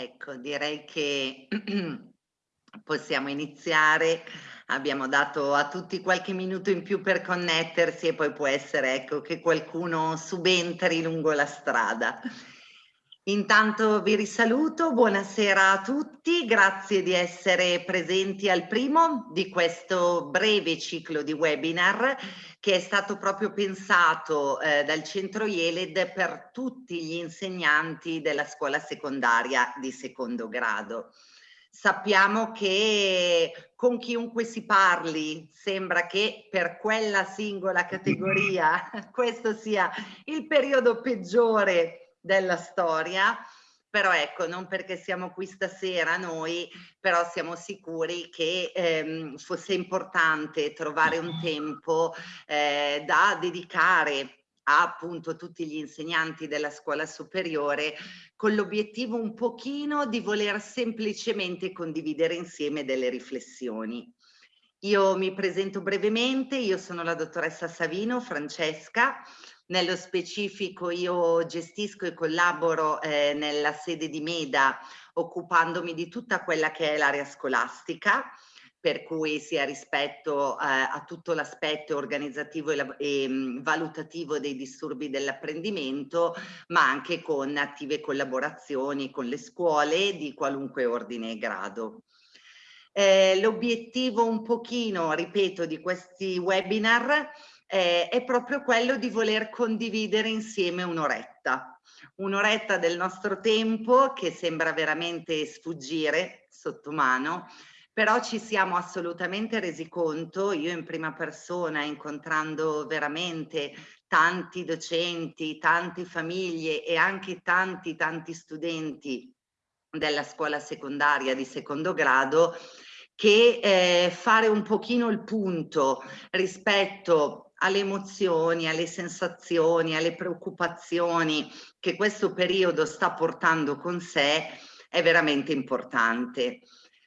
Ecco, direi che possiamo iniziare. Abbiamo dato a tutti qualche minuto in più per connettersi e poi può essere ecco, che qualcuno subentri lungo la strada. Intanto vi risaluto, buonasera a tutti, grazie di essere presenti al primo di questo breve ciclo di webinar che è stato proprio pensato eh, dal centro IELED per tutti gli insegnanti della scuola secondaria di secondo grado. Sappiamo che con chiunque si parli sembra che per quella singola categoria questo sia il periodo peggiore della storia, però ecco, non perché siamo qui stasera noi, però siamo sicuri che ehm, fosse importante trovare un tempo eh, da dedicare a appunto tutti gli insegnanti della scuola superiore con l'obiettivo un pochino di voler semplicemente condividere insieme delle riflessioni. Io mi presento brevemente, io sono la dottoressa Savino, Francesca, nello specifico io gestisco e collaboro eh, nella sede di Meda occupandomi di tutta quella che è l'area scolastica, per cui sia rispetto eh, a tutto l'aspetto organizzativo e, e mh, valutativo dei disturbi dell'apprendimento, ma anche con attive collaborazioni con le scuole di qualunque ordine e grado. Eh, L'obiettivo un pochino, ripeto, di questi webinar eh, è proprio quello di voler condividere insieme un'oretta. Un'oretta del nostro tempo che sembra veramente sfuggire sotto mano, però ci siamo assolutamente resi conto, io in prima persona, incontrando veramente tanti docenti, tante famiglie e anche tanti, tanti studenti della scuola secondaria di secondo grado, che eh, fare un pochino il punto rispetto alle emozioni, alle sensazioni, alle preoccupazioni che questo periodo sta portando con sé è veramente importante.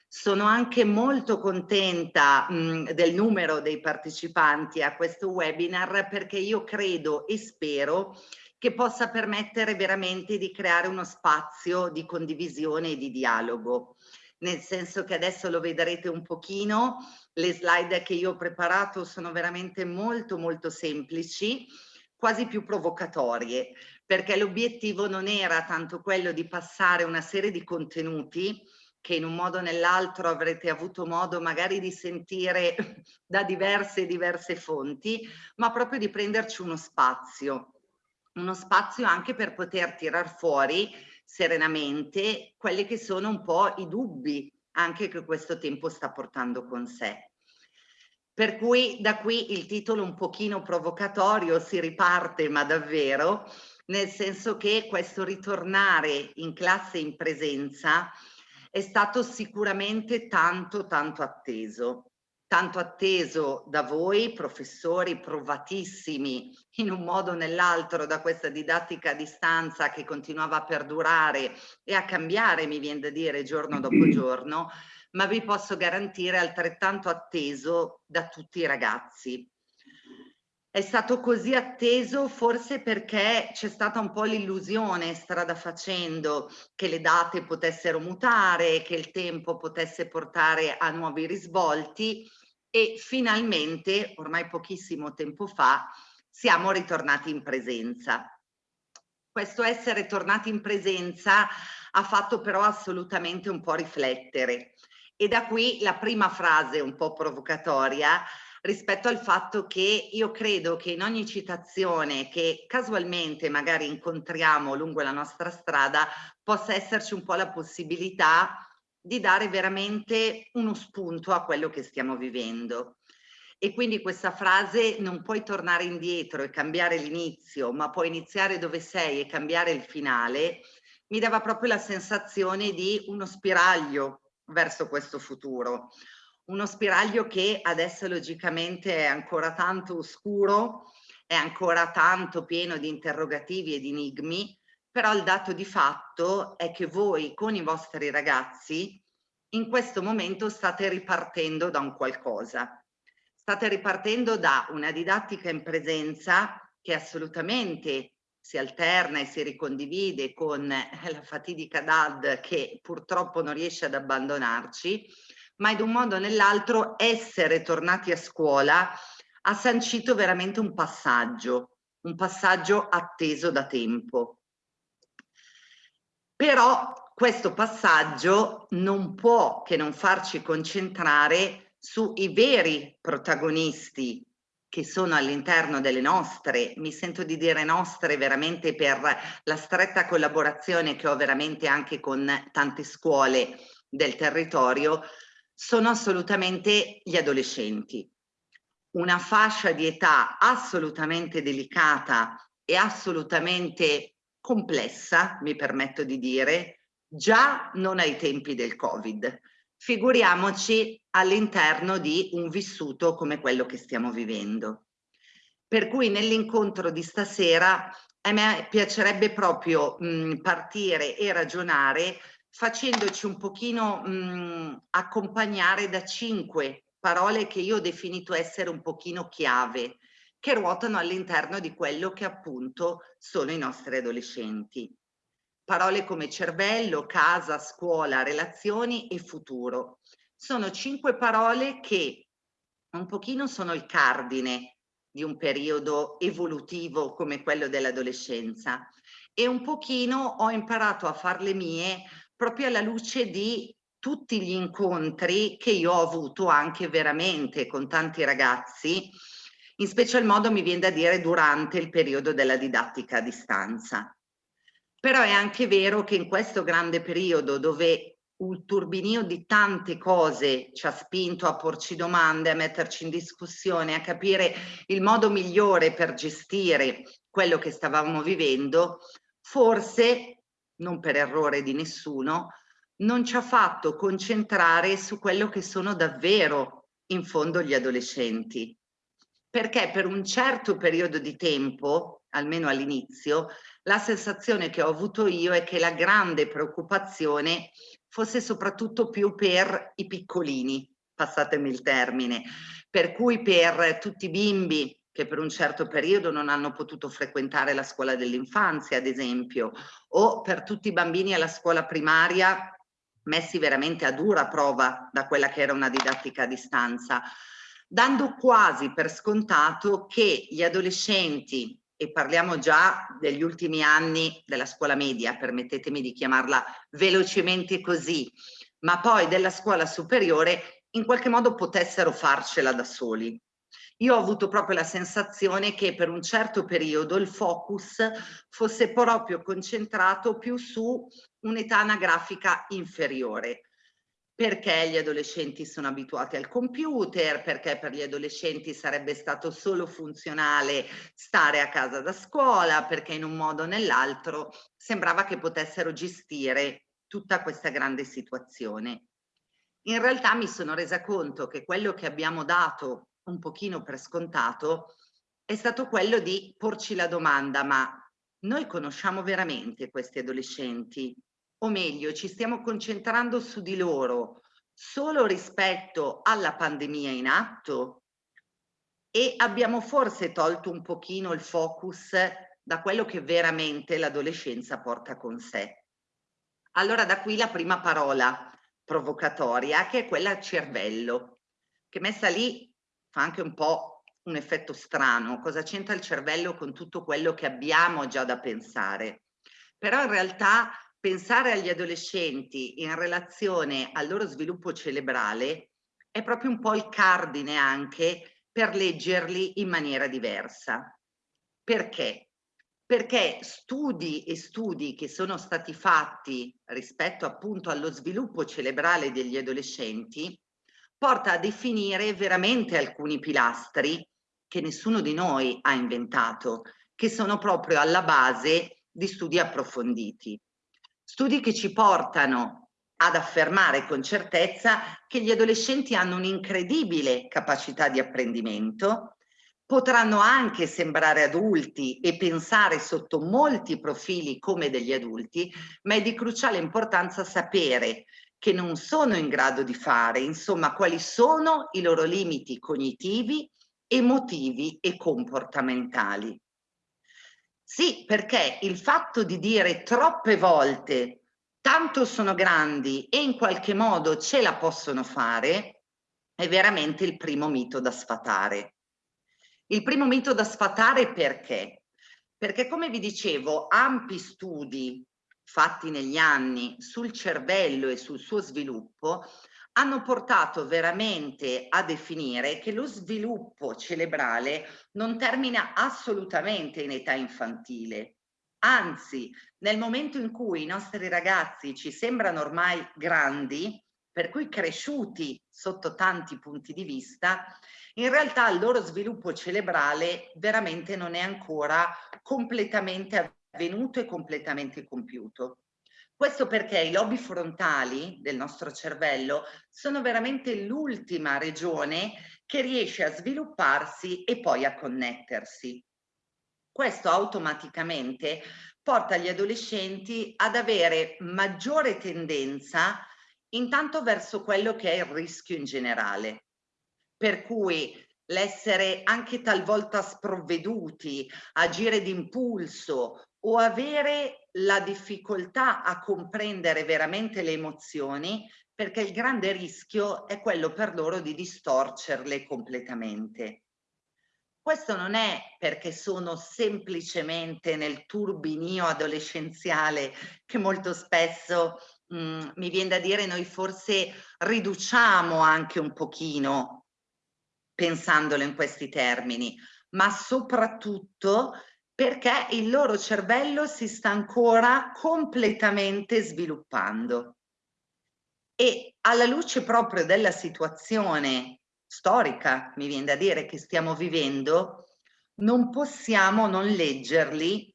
Sono anche molto contenta mh, del numero dei partecipanti a questo webinar perché io credo e spero che possa permettere veramente di creare uno spazio di condivisione e di dialogo nel senso che adesso lo vedrete un pochino, le slide che io ho preparato sono veramente molto molto semplici, quasi più provocatorie, perché l'obiettivo non era tanto quello di passare una serie di contenuti che in un modo o nell'altro avrete avuto modo magari di sentire da diverse e diverse fonti, ma proprio di prenderci uno spazio, uno spazio anche per poter tirar fuori serenamente quelli che sono un po' i dubbi anche che questo tempo sta portando con sé. Per cui da qui il titolo un pochino provocatorio si riparte ma davvero, nel senso che questo ritornare in classe in presenza è stato sicuramente tanto tanto atteso tanto atteso da voi, professori provatissimi in un modo o nell'altro da questa didattica a distanza che continuava a perdurare e a cambiare, mi viene da dire, giorno dopo giorno, ma vi posso garantire altrettanto atteso da tutti i ragazzi. È stato così atteso forse perché c'è stata un po' l'illusione strada facendo che le date potessero mutare, che il tempo potesse portare a nuovi risvolti e finalmente, ormai pochissimo tempo fa, siamo ritornati in presenza. Questo essere tornati in presenza ha fatto però assolutamente un po' riflettere e da qui la prima frase un po' provocatoria rispetto al fatto che io credo che in ogni citazione che casualmente magari incontriamo lungo la nostra strada possa esserci un po' la possibilità di dare veramente uno spunto a quello che stiamo vivendo. E quindi questa frase non puoi tornare indietro e cambiare l'inizio, ma puoi iniziare dove sei e cambiare il finale, mi dava proprio la sensazione di uno spiraglio verso questo futuro. Uno spiraglio che adesso logicamente è ancora tanto oscuro, è ancora tanto pieno di interrogativi e di enigmi, però il dato di fatto è che voi con i vostri ragazzi in questo momento state ripartendo da un qualcosa. State ripartendo da una didattica in presenza che assolutamente si alterna e si ricondivide con la fatidica DAD che purtroppo non riesce ad abbandonarci, ma in un modo o nell'altro essere tornati a scuola ha sancito veramente un passaggio, un passaggio atteso da tempo. Però questo passaggio non può che non farci concentrare sui veri protagonisti che sono all'interno delle nostre, mi sento di dire nostre veramente per la stretta collaborazione che ho veramente anche con tante scuole del territorio, sono assolutamente gli adolescenti. Una fascia di età assolutamente delicata e assolutamente complessa, mi permetto di dire, già non ai tempi del Covid. Figuriamoci all'interno di un vissuto come quello che stiamo vivendo. Per cui nell'incontro di stasera a me piacerebbe proprio mh, partire e ragionare facendoci un pochino mh, accompagnare da cinque parole che io ho definito essere un pochino chiave, che ruotano all'interno di quello che appunto sono i nostri adolescenti. Parole come cervello, casa, scuola, relazioni e futuro. Sono cinque parole che un pochino sono il cardine di un periodo evolutivo come quello dell'adolescenza e un pochino ho imparato a farle mie proprio alla luce di tutti gli incontri che io ho avuto anche veramente con tanti ragazzi, in special modo mi viene da dire durante il periodo della didattica a distanza. Però è anche vero che in questo grande periodo dove un turbinio di tante cose ci ha spinto a porci domande, a metterci in discussione, a capire il modo migliore per gestire quello che stavamo vivendo, forse non per errore di nessuno, non ci ha fatto concentrare su quello che sono davvero in fondo gli adolescenti. Perché per un certo periodo di tempo, almeno all'inizio, la sensazione che ho avuto io è che la grande preoccupazione fosse soprattutto più per i piccolini, passatemi il termine, per cui per tutti i bimbi che per un certo periodo non hanno potuto frequentare la scuola dell'infanzia, ad esempio, o per tutti i bambini alla scuola primaria messi veramente a dura prova da quella che era una didattica a distanza, dando quasi per scontato che gli adolescenti, e parliamo già degli ultimi anni della scuola media, permettetemi di chiamarla velocemente così, ma poi della scuola superiore, in qualche modo potessero farcela da soli. Io ho avuto proprio la sensazione che per un certo periodo il focus fosse proprio concentrato più su un'età anagrafica inferiore perché gli adolescenti sono abituati al computer, perché per gli adolescenti sarebbe stato solo funzionale stare a casa da scuola, perché in un modo o nell'altro sembrava che potessero gestire tutta questa grande situazione. In realtà mi sono resa conto che quello che abbiamo dato un pochino per scontato è stato quello di porci la domanda, ma noi conosciamo veramente questi adolescenti? O meglio, ci stiamo concentrando su di loro solo rispetto alla pandemia in atto? E abbiamo forse tolto un pochino il focus da quello che veramente l'adolescenza porta con sé. Allora da qui la prima parola provocatoria che è quella cervello, che messa lì fa anche un po' un effetto strano, cosa c'entra il cervello con tutto quello che abbiamo già da pensare. Però in realtà pensare agli adolescenti in relazione al loro sviluppo cerebrale è proprio un po' il cardine anche per leggerli in maniera diversa. Perché? Perché studi e studi che sono stati fatti rispetto appunto allo sviluppo cerebrale degli adolescenti porta a definire veramente alcuni pilastri che nessuno di noi ha inventato, che sono proprio alla base di studi approfonditi. Studi che ci portano ad affermare con certezza che gli adolescenti hanno un'incredibile capacità di apprendimento, potranno anche sembrare adulti e pensare sotto molti profili come degli adulti, ma è di cruciale importanza sapere che non sono in grado di fare, insomma, quali sono i loro limiti cognitivi, emotivi e comportamentali. Sì, perché il fatto di dire troppe volte tanto sono grandi e in qualche modo ce la possono fare è veramente il primo mito da sfatare. Il primo mito da sfatare perché? Perché come vi dicevo, ampi studi fatti negli anni sul cervello e sul suo sviluppo hanno portato veramente a definire che lo sviluppo cerebrale non termina assolutamente in età infantile. Anzi, nel momento in cui i nostri ragazzi ci sembrano ormai grandi, per cui cresciuti sotto tanti punti di vista, in realtà il loro sviluppo cerebrale veramente non è ancora completamente avvenuto e completamente compiuto. Questo perché i lobi frontali del nostro cervello sono veramente l'ultima regione che riesce a svilupparsi e poi a connettersi. Questo automaticamente porta gli adolescenti ad avere maggiore tendenza intanto verso quello che è il rischio in generale. Per cui l'essere anche talvolta sprovveduti, agire d'impulso o avere la difficoltà a comprendere veramente le emozioni perché il grande rischio è quello per loro di distorcerle completamente. Questo non è perché sono semplicemente nel turbinio adolescenziale che molto spesso mh, mm, mi viene da dire noi forse riduciamo anche un pochino pensandolo in questi termini, ma soprattutto perché il loro cervello si sta ancora completamente sviluppando. E alla luce proprio della situazione storica, mi viene da dire, che stiamo vivendo, non possiamo non leggerli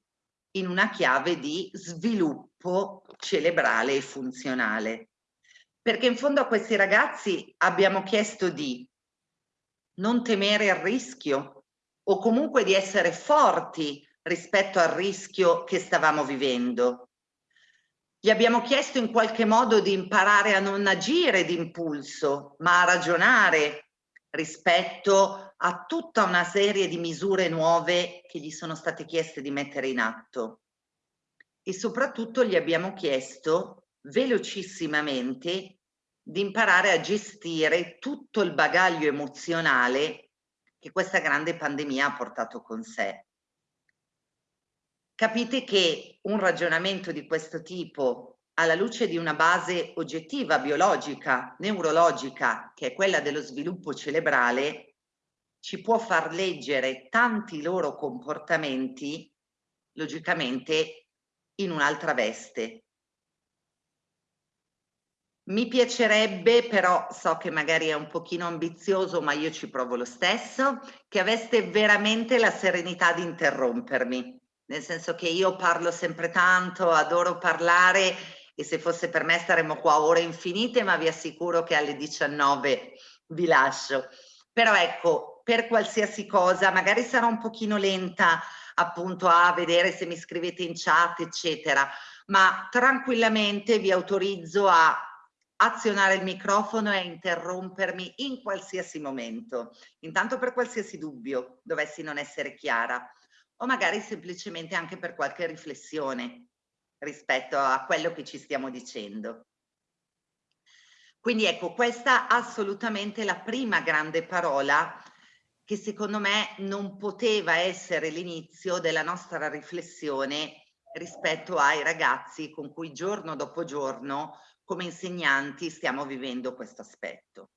in una chiave di sviluppo cerebrale e funzionale. Perché in fondo a questi ragazzi abbiamo chiesto di non temere il rischio o comunque di essere forti rispetto al rischio che stavamo vivendo. Gli abbiamo chiesto in qualche modo di imparare a non agire d'impulso, ma a ragionare rispetto a tutta una serie di misure nuove che gli sono state chieste di mettere in atto. E soprattutto gli abbiamo chiesto velocissimamente di imparare a gestire tutto il bagaglio emozionale che questa grande pandemia ha portato con sé capite che un ragionamento di questo tipo alla luce di una base oggettiva, biologica, neurologica, che è quella dello sviluppo cerebrale, ci può far leggere tanti loro comportamenti, logicamente, in un'altra veste. Mi piacerebbe, però so che magari è un pochino ambizioso, ma io ci provo lo stesso, che aveste veramente la serenità di interrompermi nel senso che io parlo sempre tanto, adoro parlare e se fosse per me staremmo qua ore infinite, ma vi assicuro che alle 19 vi lascio. Però ecco, per qualsiasi cosa, magari sarò un pochino lenta appunto a vedere se mi scrivete in chat, eccetera, ma tranquillamente vi autorizzo a azionare il microfono e interrompermi in qualsiasi momento, intanto per qualsiasi dubbio dovessi non essere chiara o magari semplicemente anche per qualche riflessione rispetto a quello che ci stiamo dicendo. Quindi ecco, questa assolutamente la prima grande parola che secondo me non poteva essere l'inizio della nostra riflessione rispetto ai ragazzi con cui giorno dopo giorno come insegnanti stiamo vivendo questo aspetto.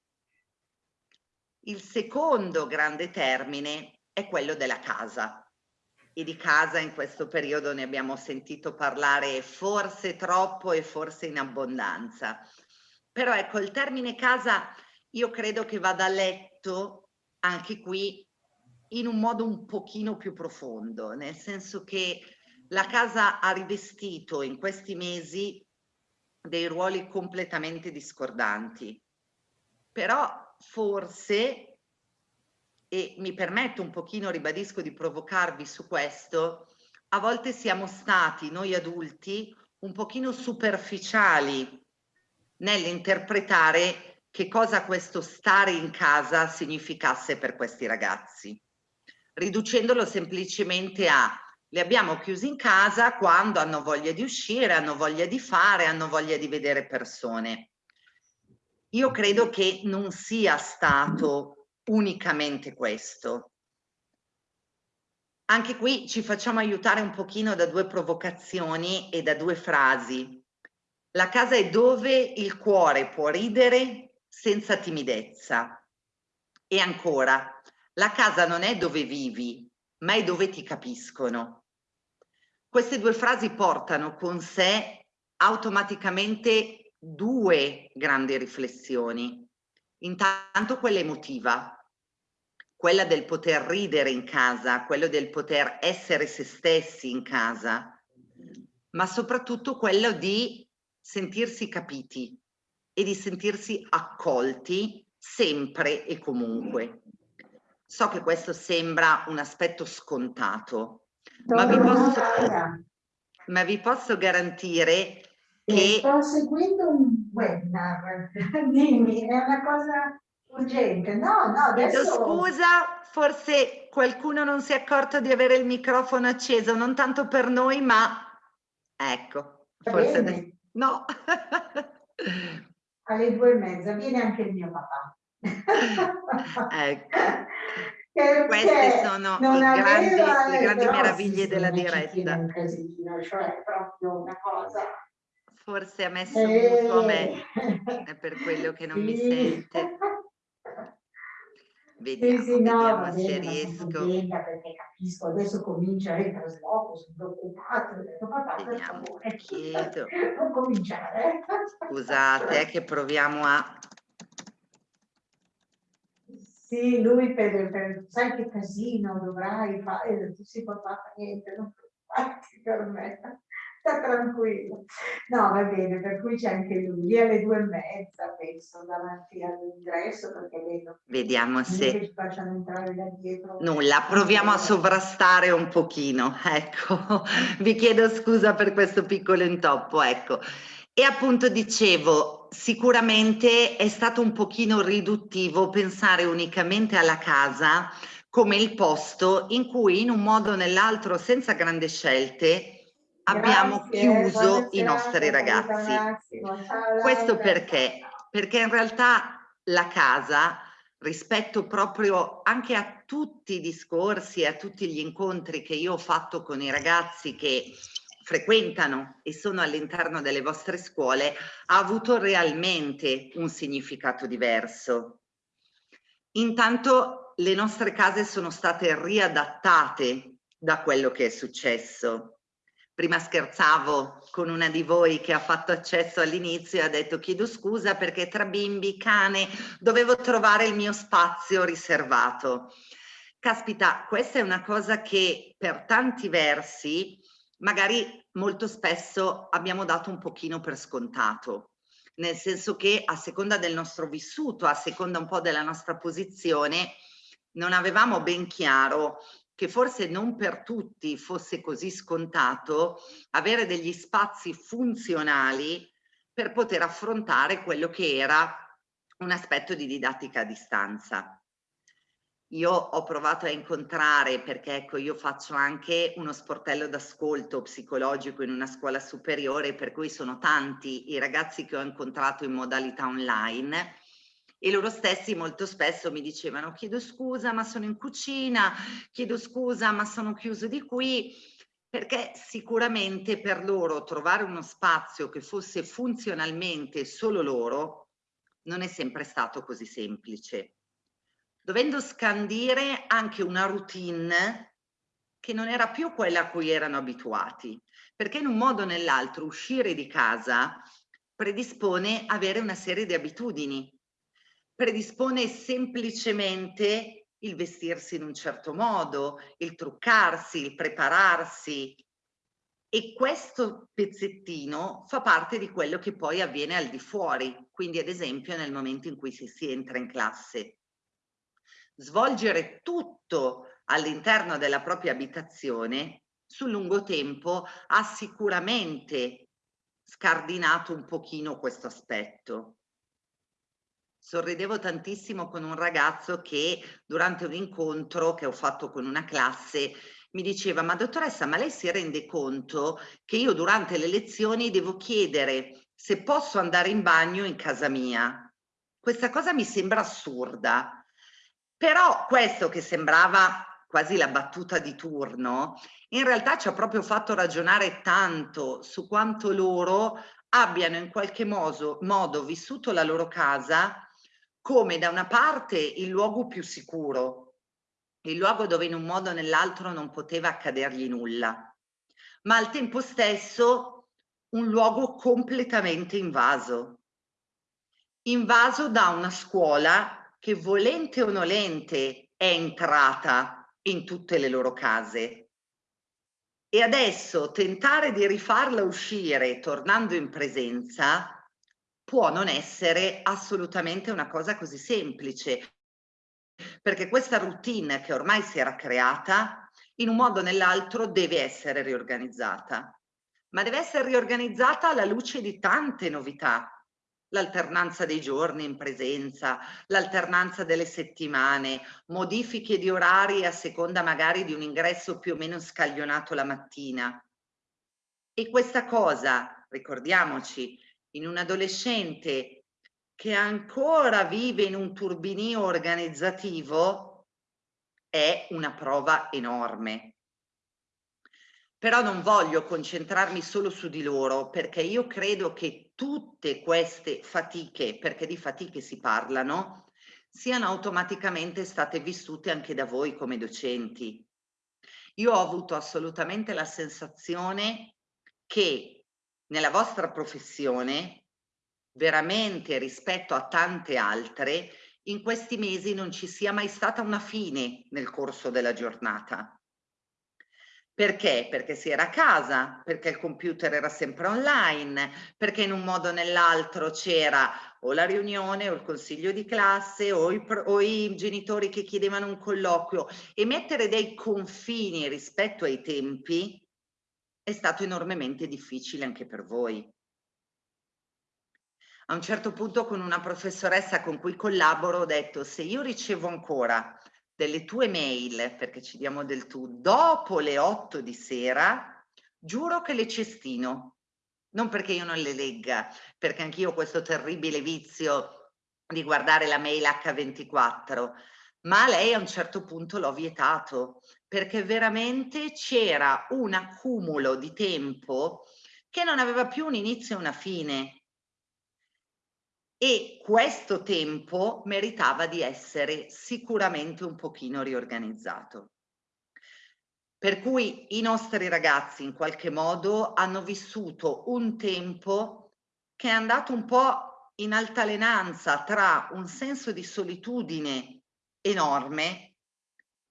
Il secondo grande termine è quello della casa e di casa in questo periodo ne abbiamo sentito parlare forse troppo e forse in abbondanza. Però ecco, il termine casa io credo che vada letto anche qui in un modo un pochino più profondo, nel senso che la casa ha rivestito in questi mesi dei ruoli completamente discordanti. Però forse e mi permetto un pochino, ribadisco, di provocarvi su questo, a volte siamo stati, noi adulti, un pochino superficiali nell'interpretare che cosa questo stare in casa significasse per questi ragazzi, riducendolo semplicemente a Li abbiamo chiusi in casa quando hanno voglia di uscire, hanno voglia di fare, hanno voglia di vedere persone. Io credo che non sia stato unicamente questo. Anche qui ci facciamo aiutare un pochino da due provocazioni e da due frasi. La casa è dove il cuore può ridere senza timidezza. E ancora, la casa non è dove vivi, ma è dove ti capiscono. Queste due frasi portano con sé automaticamente due grandi riflessioni. Intanto quella emotiva, quella del poter ridere in casa, quello del poter essere se stessi in casa, ma soprattutto quello di sentirsi capiti e di sentirsi accolti sempre e comunque. So che questo sembra un aspetto scontato, ma vi posso, ma vi posso garantire che... Sto seguendo un webinar, dimmi, è una cosa urgente. No, no, adesso... Chiedo scusa, forse qualcuno non si è accorto di avere il microfono acceso, non tanto per noi, ma ecco, forse adesso... No. Alle due e mezza viene anche il mio papà. ecco. Queste sono grandi, le grandi meraviglie della diretta. Casino, cioè proprio una cosa... Forse ha messo eh, muto a me, è per quello che non sì. mi sente. Vediamo, sì, sì, no, vediamo se bene, riesco. perché capisco, adesso comincia il trasloco, sono per favore, chiedo. non cominciare. Scusate, che proviamo a sì, lui per, per, sai che casino dovrai fare, tu si può fare niente, non preoccuparti per me, sta tranquillo. No, va bene, per cui c'è anche lui, alle due e mezza, penso, davanti all'ingresso, perché vedo Vediamo se... che ci facciano entrare da dietro. Nulla, proviamo a sovrastare un pochino, ecco. Vi chiedo scusa per questo piccolo intoppo, ecco. E appunto dicevo, sicuramente è stato un pochino riduttivo pensare unicamente alla casa come il posto in cui in un modo o nell'altro, senza grandi scelte, abbiamo Grazie, chiuso i nostri ragazzi. Questo perché? Perché in realtà la casa, rispetto proprio anche a tutti i discorsi, a tutti gli incontri che io ho fatto con i ragazzi che frequentano e sono all'interno delle vostre scuole ha avuto realmente un significato diverso. Intanto le nostre case sono state riadattate da quello che è successo. Prima scherzavo con una di voi che ha fatto accesso all'inizio e ha detto chiedo scusa perché tra bimbi, cane, dovevo trovare il mio spazio riservato. Caspita, questa è una cosa che per tanti versi magari molto spesso abbiamo dato un pochino per scontato, nel senso che a seconda del nostro vissuto, a seconda un po' della nostra posizione, non avevamo ben chiaro che forse non per tutti fosse così scontato avere degli spazi funzionali per poter affrontare quello che era un aspetto di didattica a distanza. Io ho provato a incontrare, perché ecco io faccio anche uno sportello d'ascolto psicologico in una scuola superiore, per cui sono tanti i ragazzi che ho incontrato in modalità online e loro stessi molto spesso mi dicevano chiedo scusa ma sono in cucina, chiedo scusa ma sono chiuso di qui, perché sicuramente per loro trovare uno spazio che fosse funzionalmente solo loro non è sempre stato così semplice. Dovendo scandire anche una routine che non era più quella a cui erano abituati, perché in un modo o nell'altro uscire di casa predispone avere una serie di abitudini, predispone semplicemente il vestirsi in un certo modo, il truccarsi, il prepararsi e questo pezzettino fa parte di quello che poi avviene al di fuori, quindi ad esempio nel momento in cui si, si entra in classe svolgere tutto all'interno della propria abitazione sul lungo tempo ha sicuramente scardinato un pochino questo aspetto. Sorridevo tantissimo con un ragazzo che durante un incontro che ho fatto con una classe mi diceva, ma dottoressa, ma lei si rende conto che io durante le lezioni devo chiedere se posso andare in bagno in casa mia? Questa cosa mi sembra assurda, però questo che sembrava quasi la battuta di turno, in realtà ci ha proprio fatto ragionare tanto su quanto loro abbiano in qualche modo, modo vissuto la loro casa come da una parte il luogo più sicuro, il luogo dove in un modo o nell'altro non poteva accadergli nulla, ma al tempo stesso un luogo completamente invaso. Invaso da una scuola che volente o nolente è entrata in tutte le loro case. E adesso tentare di rifarla uscire tornando in presenza può non essere assolutamente una cosa così semplice, perché questa routine che ormai si era creata, in un modo o nell'altro deve essere riorganizzata, ma deve essere riorganizzata alla luce di tante novità, l'alternanza dei giorni in presenza, l'alternanza delle settimane, modifiche di orari a seconda magari di un ingresso più o meno scaglionato la mattina. E questa cosa, ricordiamoci, in un adolescente che ancora vive in un turbinio organizzativo è una prova enorme. Però non voglio concentrarmi solo su di loro perché io credo che tutte queste fatiche, perché di fatiche si parlano, siano automaticamente state vissute anche da voi come docenti. Io ho avuto assolutamente la sensazione che nella vostra professione, veramente rispetto a tante altre, in questi mesi non ci sia mai stata una fine nel corso della giornata. Perché? Perché si era a casa, perché il computer era sempre online, perché in un modo o nell'altro c'era o la riunione o il consiglio di classe o i, o i, genitori che chiedevano un colloquio e mettere dei confini rispetto ai tempi è stato enormemente difficile anche per voi. A un certo punto con una professoressa con cui collaboro ho detto se io ricevo ancora delle tue mail, perché ci diamo del tu, dopo le 8 di sera, giuro che le cestino. Non perché io non le legga, perché anch'io ho questo terribile vizio di guardare la mail H24, ma lei a un certo punto l'ho vietato perché veramente c'era un accumulo di tempo che non aveva più un inizio e una fine. E questo tempo meritava di essere sicuramente un pochino riorganizzato. Per cui i nostri ragazzi in qualche modo hanno vissuto un tempo che è andato un po' in altalenanza tra un senso di solitudine enorme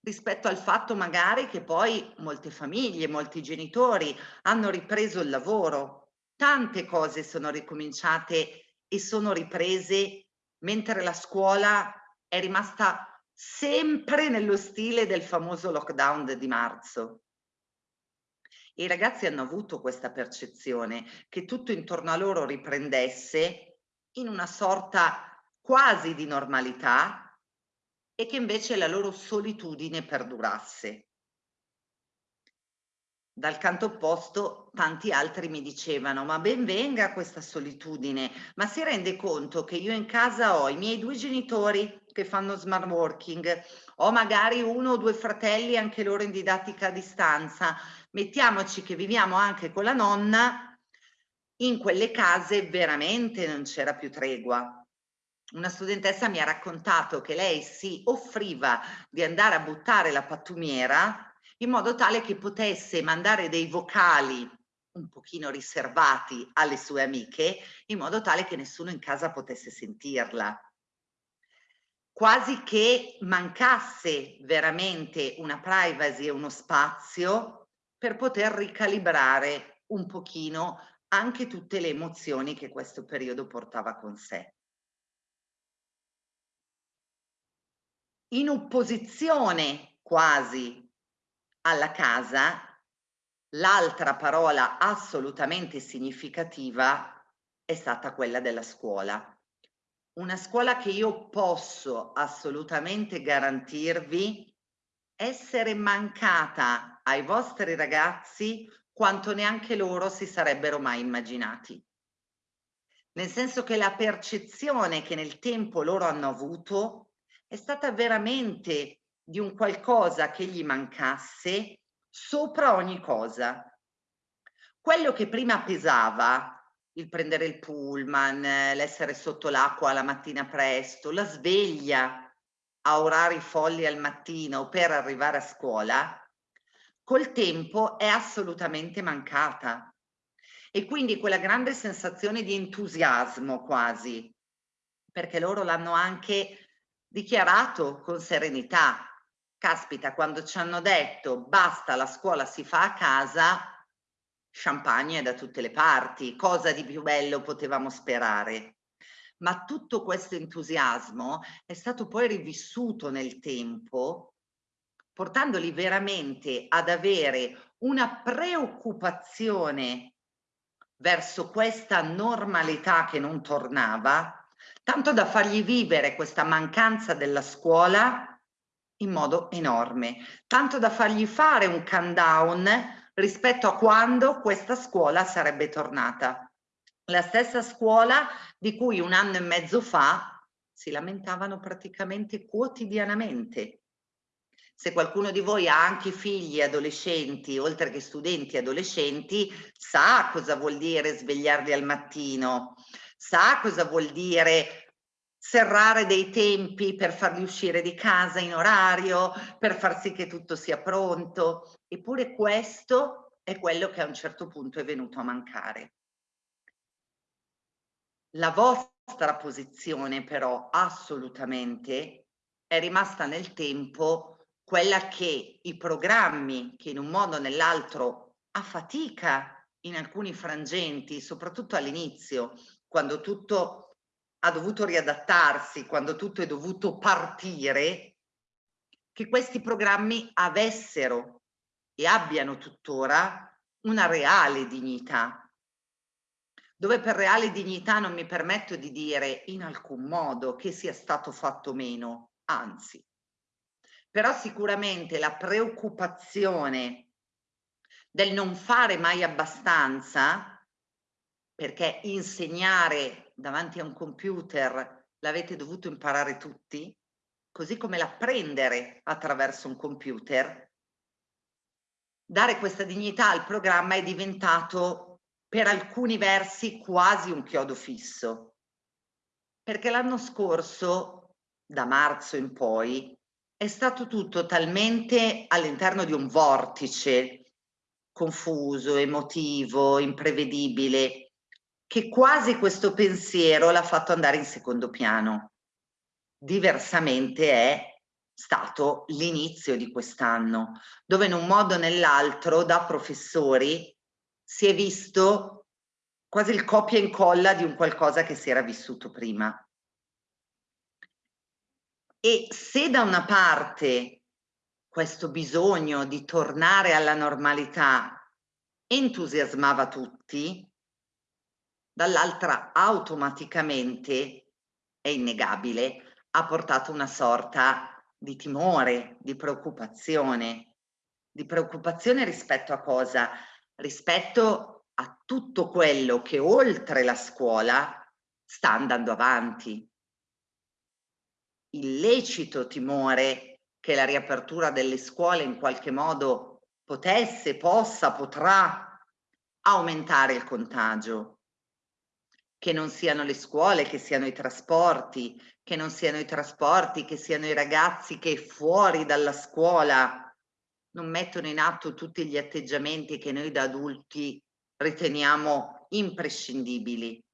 rispetto al fatto magari che poi molte famiglie, molti genitori hanno ripreso il lavoro, tante cose sono ricominciate e sono riprese mentre la scuola è rimasta sempre nello stile del famoso lockdown di marzo. I ragazzi hanno avuto questa percezione che tutto intorno a loro riprendesse in una sorta quasi di normalità e che invece la loro solitudine perdurasse. Dal canto opposto tanti altri mi dicevano ma ben venga questa solitudine, ma si rende conto che io in casa ho i miei due genitori che fanno smart working, ho magari uno o due fratelli anche loro in didattica a distanza, mettiamoci che viviamo anche con la nonna, in quelle case veramente non c'era più tregua una studentessa mi ha raccontato che lei si offriva di andare a buttare la pattumiera in modo tale che potesse mandare dei vocali un pochino riservati alle sue amiche in modo tale che nessuno in casa potesse sentirla. Quasi che mancasse veramente una privacy e uno spazio per poter ricalibrare un pochino anche tutte le emozioni che questo periodo portava con sé. In opposizione quasi alla casa, l'altra parola assolutamente significativa è stata quella della scuola. Una scuola che io posso assolutamente garantirvi essere mancata ai vostri ragazzi quanto neanche loro si sarebbero mai immaginati. Nel senso che la percezione che nel tempo loro hanno avuto è stata veramente di un qualcosa che gli mancasse sopra ogni cosa. Quello che prima pesava, il prendere il pullman, l'essere sotto l'acqua la mattina presto, la sveglia a orari folli al mattino per arrivare a scuola, col tempo è assolutamente mancata. E quindi quella grande sensazione di entusiasmo quasi, perché loro l'hanno anche dichiarato con serenità. Caspita, quando ci hanno detto basta, la scuola si fa a casa, champagne da tutte le parti, cosa di più bello potevamo sperare? Ma tutto questo entusiasmo è stato poi rivissuto nel tempo, portandoli veramente ad avere una preoccupazione verso questa normalità che non tornava, tanto da fargli vivere questa mancanza della scuola in modo enorme, tanto da fargli fare un countdown rispetto a quando questa scuola sarebbe tornata. La stessa scuola di cui un anno e mezzo fa si lamentavano praticamente quotidianamente. Se qualcuno di voi ha anche figli adolescenti, oltre che studenti adolescenti, sa cosa vuol dire svegliarli al mattino, sa cosa vuol dire serrare dei tempi per farli uscire di casa in orario, per far sì che tutto sia pronto. Eppure questo è quello che a un certo punto è venuto a mancare. La vostra posizione però assolutamente è rimasta nel tempo quella che i programmi che in un modo o nell'altro a fatica in alcuni frangenti, soprattutto all'inizio, quando tutto ha dovuto riadattarsi, quando tutto è dovuto partire, che questi programmi avessero e abbiano tuttora una reale dignità, dove per reale dignità non mi permetto di dire in alcun modo che sia stato fatto meno, anzi. Però sicuramente la preoccupazione del non fare mai abbastanza, perché insegnare davanti a un computer l'avete dovuto imparare tutti, così come l'apprendere attraverso un computer, dare questa dignità al programma è diventato per alcuni versi quasi un chiodo fisso. Perché l'anno scorso, da marzo in poi, è stato tutto talmente all'interno di un vortice confuso, emotivo, imprevedibile, che quasi questo pensiero l'ha fatto andare in secondo piano. Diversamente è stato l'inizio di quest'anno, dove in un modo o nell'altro da professori si è visto quasi il copia e incolla di un qualcosa che si era vissuto prima. E se da una parte questo bisogno di tornare alla normalità entusiasmava tutti, dall'altra automaticamente, è innegabile, ha portato una sorta di timore, di preoccupazione. Di preoccupazione rispetto a cosa? Rispetto a tutto quello che oltre la scuola sta andando avanti. Il lecito timore che la riapertura delle scuole in qualche modo potesse, possa, potrà aumentare il contagio che non siano le scuole, che siano i trasporti, che non siano i trasporti, che siano i ragazzi che fuori dalla scuola non mettono in atto tutti gli atteggiamenti che noi da adulti riteniamo imprescindibili.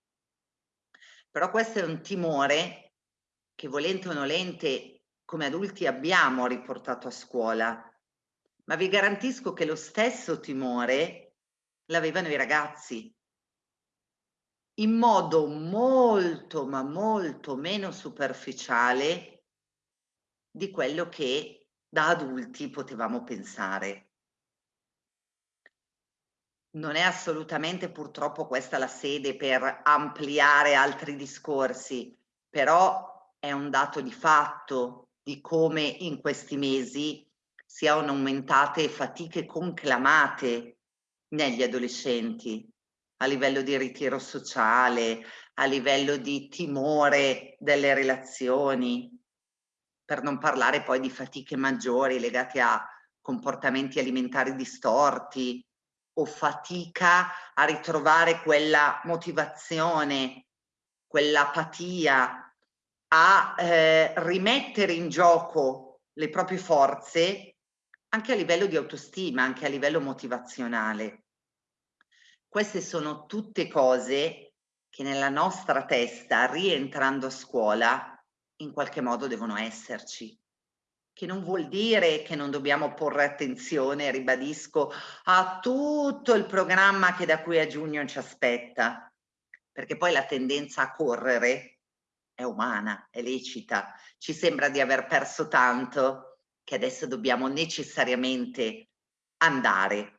Però questo è un timore che volente o nolente come adulti abbiamo riportato a scuola, ma vi garantisco che lo stesso timore l'avevano i ragazzi in modo molto ma molto meno superficiale di quello che da adulti potevamo pensare. Non è assolutamente purtroppo questa la sede per ampliare altri discorsi, però è un dato di fatto di come in questi mesi siano aumentate fatiche conclamate negli adolescenti a livello di ritiro sociale, a livello di timore delle relazioni, per non parlare poi di fatiche maggiori legate a comportamenti alimentari distorti o fatica a ritrovare quella motivazione, quell'apatia, a eh, rimettere in gioco le proprie forze anche a livello di autostima, anche a livello motivazionale. Queste sono tutte cose che nella nostra testa, rientrando a scuola, in qualche modo devono esserci. Che non vuol dire che non dobbiamo porre attenzione, ribadisco, a tutto il programma che da qui a giugno ci aspetta, perché poi la tendenza a correre è umana, è lecita. Ci sembra di aver perso tanto che adesso dobbiamo necessariamente andare.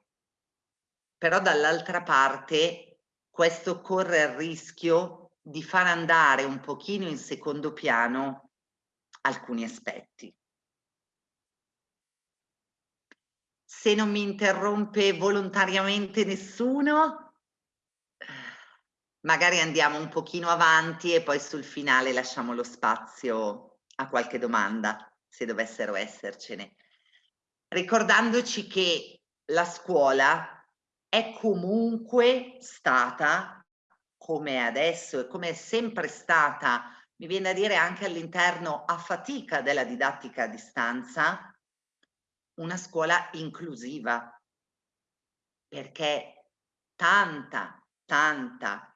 Però dall'altra parte questo corre il rischio di far andare un pochino in secondo piano alcuni aspetti. Se non mi interrompe volontariamente nessuno, magari andiamo un pochino avanti e poi sul finale lasciamo lo spazio a qualche domanda, se dovessero essercene. Ricordandoci che la scuola è comunque stata, come adesso e come è sempre stata, mi viene a dire anche all'interno a fatica della didattica a distanza, una scuola inclusiva, perché tanta, tanta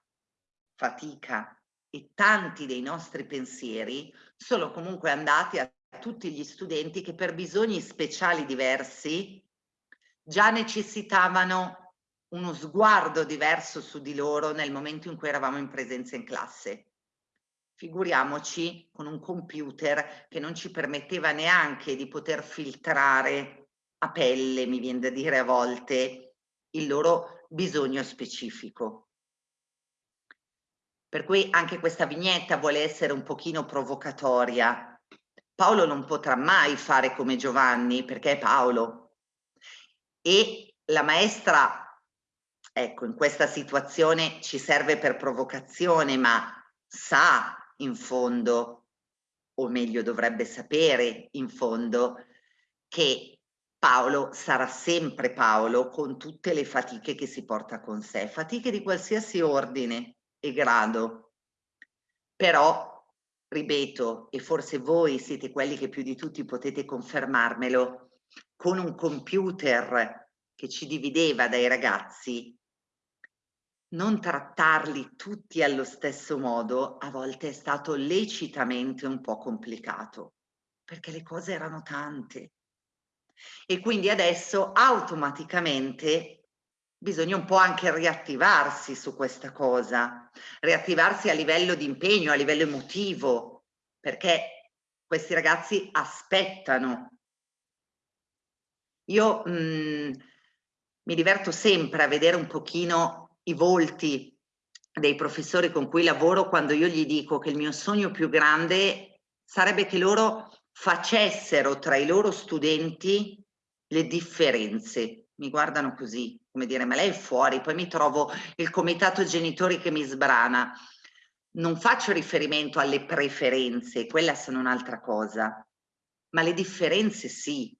fatica e tanti dei nostri pensieri sono comunque andati a tutti gli studenti che per bisogni speciali diversi già necessitavano uno sguardo diverso su di loro nel momento in cui eravamo in presenza in classe. Figuriamoci con un computer che non ci permetteva neanche di poter filtrare a pelle, mi viene da dire a volte, il loro bisogno specifico. Per cui anche questa vignetta vuole essere un pochino provocatoria. Paolo non potrà mai fare come Giovanni perché è Paolo. E la maestra, ecco, in questa situazione ci serve per provocazione, ma sa in fondo, o meglio dovrebbe sapere in fondo, che Paolo sarà sempre Paolo con tutte le fatiche che si porta con sé, fatiche di qualsiasi ordine e grado. Però, ripeto, e forse voi siete quelli che più di tutti potete confermarmelo, con un computer che ci divideva dai ragazzi, non trattarli tutti allo stesso modo a volte è stato lecitamente un po' complicato, perché le cose erano tante. E quindi adesso automaticamente bisogna un po' anche riattivarsi su questa cosa, riattivarsi a livello di impegno, a livello emotivo, perché questi ragazzi aspettano. Io mh, mm, mi diverto sempre a vedere un pochino i volti dei professori con cui lavoro quando io gli dico che il mio sogno più grande sarebbe che loro facessero tra i loro studenti le differenze. Mi guardano così, come dire, ma lei è fuori, poi mi trovo il comitato genitori che mi sbrana. Non faccio riferimento alle preferenze, quella sono un'altra cosa, ma le differenze sì.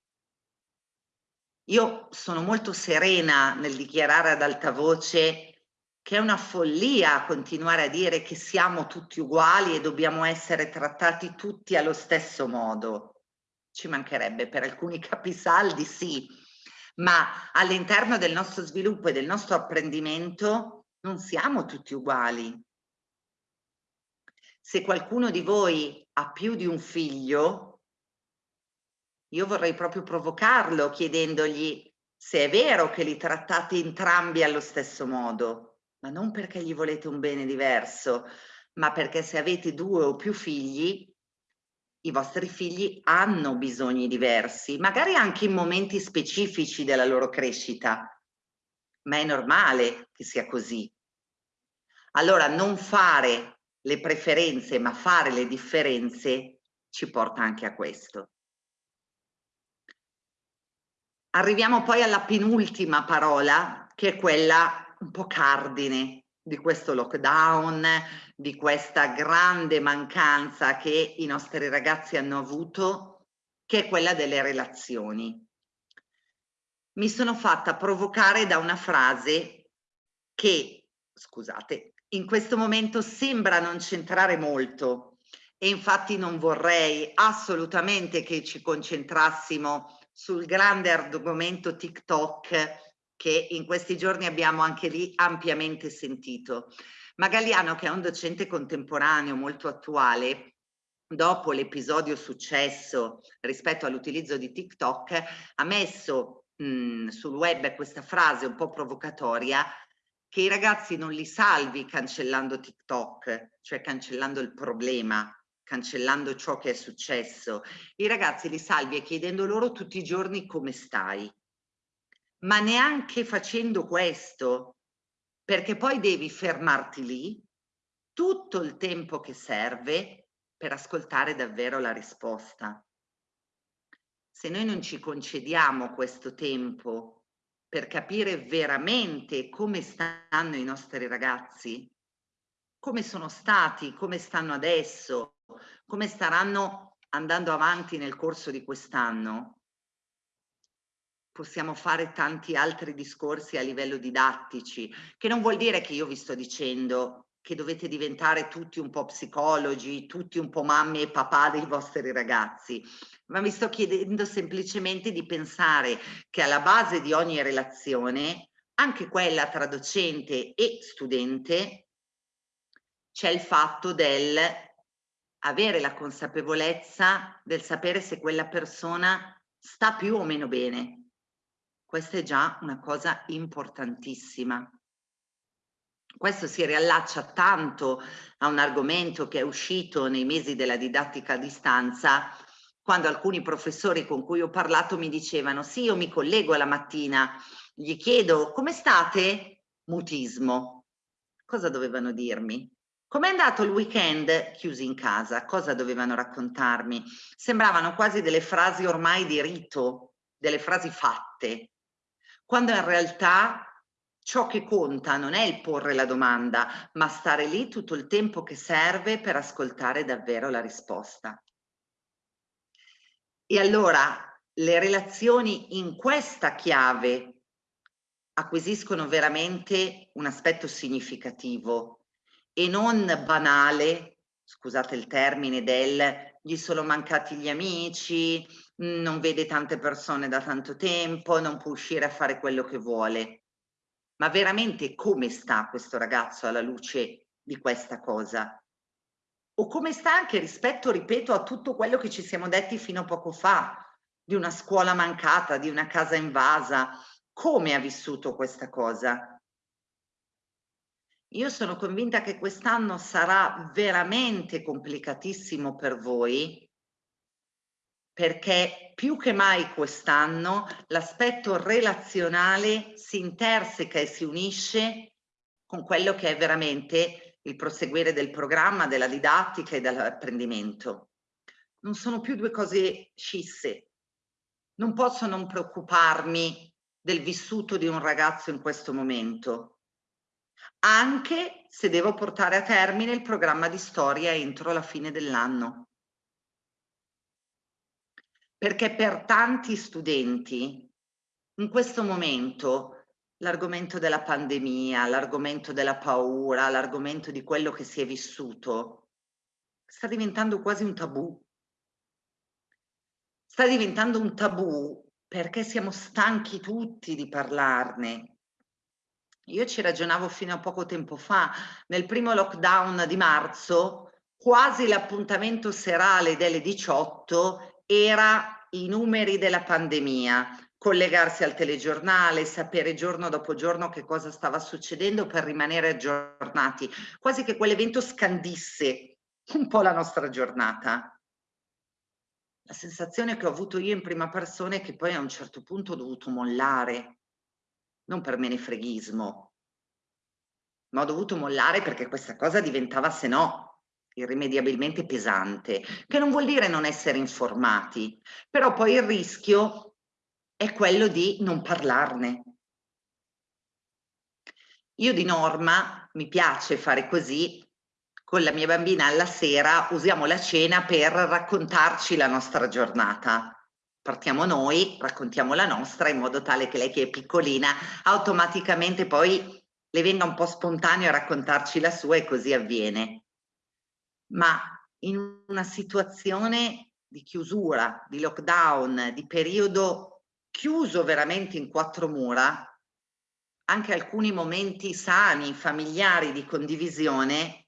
Io sono molto serena nel dichiarare ad alta voce che è una follia continuare a dire che siamo tutti uguali e dobbiamo essere trattati tutti allo stesso modo. Ci mancherebbe per alcuni capisaldi, sì, ma all'interno del nostro sviluppo e del nostro apprendimento non siamo tutti uguali. Se qualcuno di voi ha più di un figlio, io vorrei proprio provocarlo chiedendogli se è vero che li trattate entrambi allo stesso modo, ma non perché gli volete un bene diverso, ma perché se avete due o più figli i vostri figli hanno bisogni diversi, magari anche in momenti specifici della loro crescita, ma è normale che sia così. Allora non fare le preferenze, ma fare le differenze ci porta anche a questo. Arriviamo poi alla penultima parola, che è quella un po' cardine di questo lockdown, di questa grande mancanza che i nostri ragazzi hanno avuto, che è quella delle relazioni. Mi sono fatta provocare da una frase che, scusate, in questo momento sembra non centrare molto e infatti non vorrei assolutamente che ci concentrassimo sul grande argomento TikTok che in questi giorni abbiamo anche lì ampiamente sentito. Ma Galliano, che è un docente contemporaneo molto attuale, dopo l'episodio successo rispetto all'utilizzo di TikTok, ha messo mh, sul web questa frase un po' provocatoria che i ragazzi non li salvi cancellando TikTok, cioè cancellando il problema, cancellando ciò che è successo. I ragazzi li salvi chiedendo loro tutti i giorni come stai. Ma neanche facendo questo, perché poi devi fermarti lì tutto il tempo che serve per ascoltare davvero la risposta. Se noi non ci concediamo questo tempo per capire veramente come stanno i nostri ragazzi, come sono stati, come stanno adesso, come staranno andando avanti nel corso di quest'anno, possiamo fare tanti altri discorsi a livello didattici, che non vuol dire che io vi sto dicendo che dovete diventare tutti un po' psicologi, tutti un po' mamme e papà dei vostri ragazzi, ma vi sto chiedendo semplicemente di pensare che alla base di ogni relazione, anche quella tra docente e studente, c'è il fatto del avere la consapevolezza del sapere se quella persona sta più o meno bene. Questa è già una cosa importantissima. Questo si riallaccia tanto a un argomento che è uscito nei mesi della didattica a distanza, quando alcuni professori con cui ho parlato mi dicevano sì, io mi collego la mattina, gli chiedo come state? Mutismo. Cosa dovevano dirmi? Com'è andato il weekend chiusi in casa? Cosa dovevano raccontarmi? Sembravano quasi delle frasi ormai di rito, delle frasi fatte, quando in realtà ciò che conta non è il porre la domanda, ma stare lì tutto il tempo che serve per ascoltare davvero la risposta. E allora le relazioni in questa chiave acquisiscono veramente un aspetto significativo e non banale, scusate il termine, del gli sono mancati gli amici, non vede tante persone da tanto tempo, non può uscire a fare quello che vuole. Ma veramente come sta questo ragazzo alla luce di questa cosa? O come sta anche rispetto, ripeto, a tutto quello che ci siamo detti fino a poco fa, di una scuola mancata, di una casa invasa, come ha vissuto questa cosa? Io sono convinta che quest'anno sarà veramente complicatissimo per voi perché più che mai quest'anno l'aspetto relazionale si interseca e si unisce con quello che è veramente il proseguire del programma, della didattica e dell'apprendimento. Non sono più due cose scisse. Non posso non preoccuparmi del vissuto di un ragazzo in questo momento anche se devo portare a termine il programma di storia entro la fine dell'anno. Perché per tanti studenti in questo momento l'argomento della pandemia, l'argomento della paura, l'argomento di quello che si è vissuto sta diventando quasi un tabù. Sta diventando un tabù perché siamo stanchi tutti di parlarne, io ci ragionavo fino a poco tempo fa, nel primo lockdown di marzo, quasi l'appuntamento serale delle 18 era i numeri della pandemia, collegarsi al telegiornale, sapere giorno dopo giorno che cosa stava succedendo per rimanere aggiornati, quasi che quell'evento scandisse un po' la nostra giornata. La sensazione che ho avuto io in prima persona è che poi a un certo punto ho dovuto mollare, non per menefreghismo, ma ho dovuto mollare perché questa cosa diventava, se no, irrimediabilmente pesante, che non vuol dire non essere informati, però poi il rischio è quello di non parlarne. Io di norma mi piace fare così, con la mia bambina alla sera usiamo la cena per raccontarci la nostra giornata. Partiamo noi, raccontiamo la nostra in modo tale che lei che è piccolina automaticamente poi le venga un po' spontaneo a raccontarci la sua e così avviene. Ma in una situazione di chiusura, di lockdown, di periodo chiuso veramente in quattro mura, anche alcuni momenti sani, familiari di condivisione,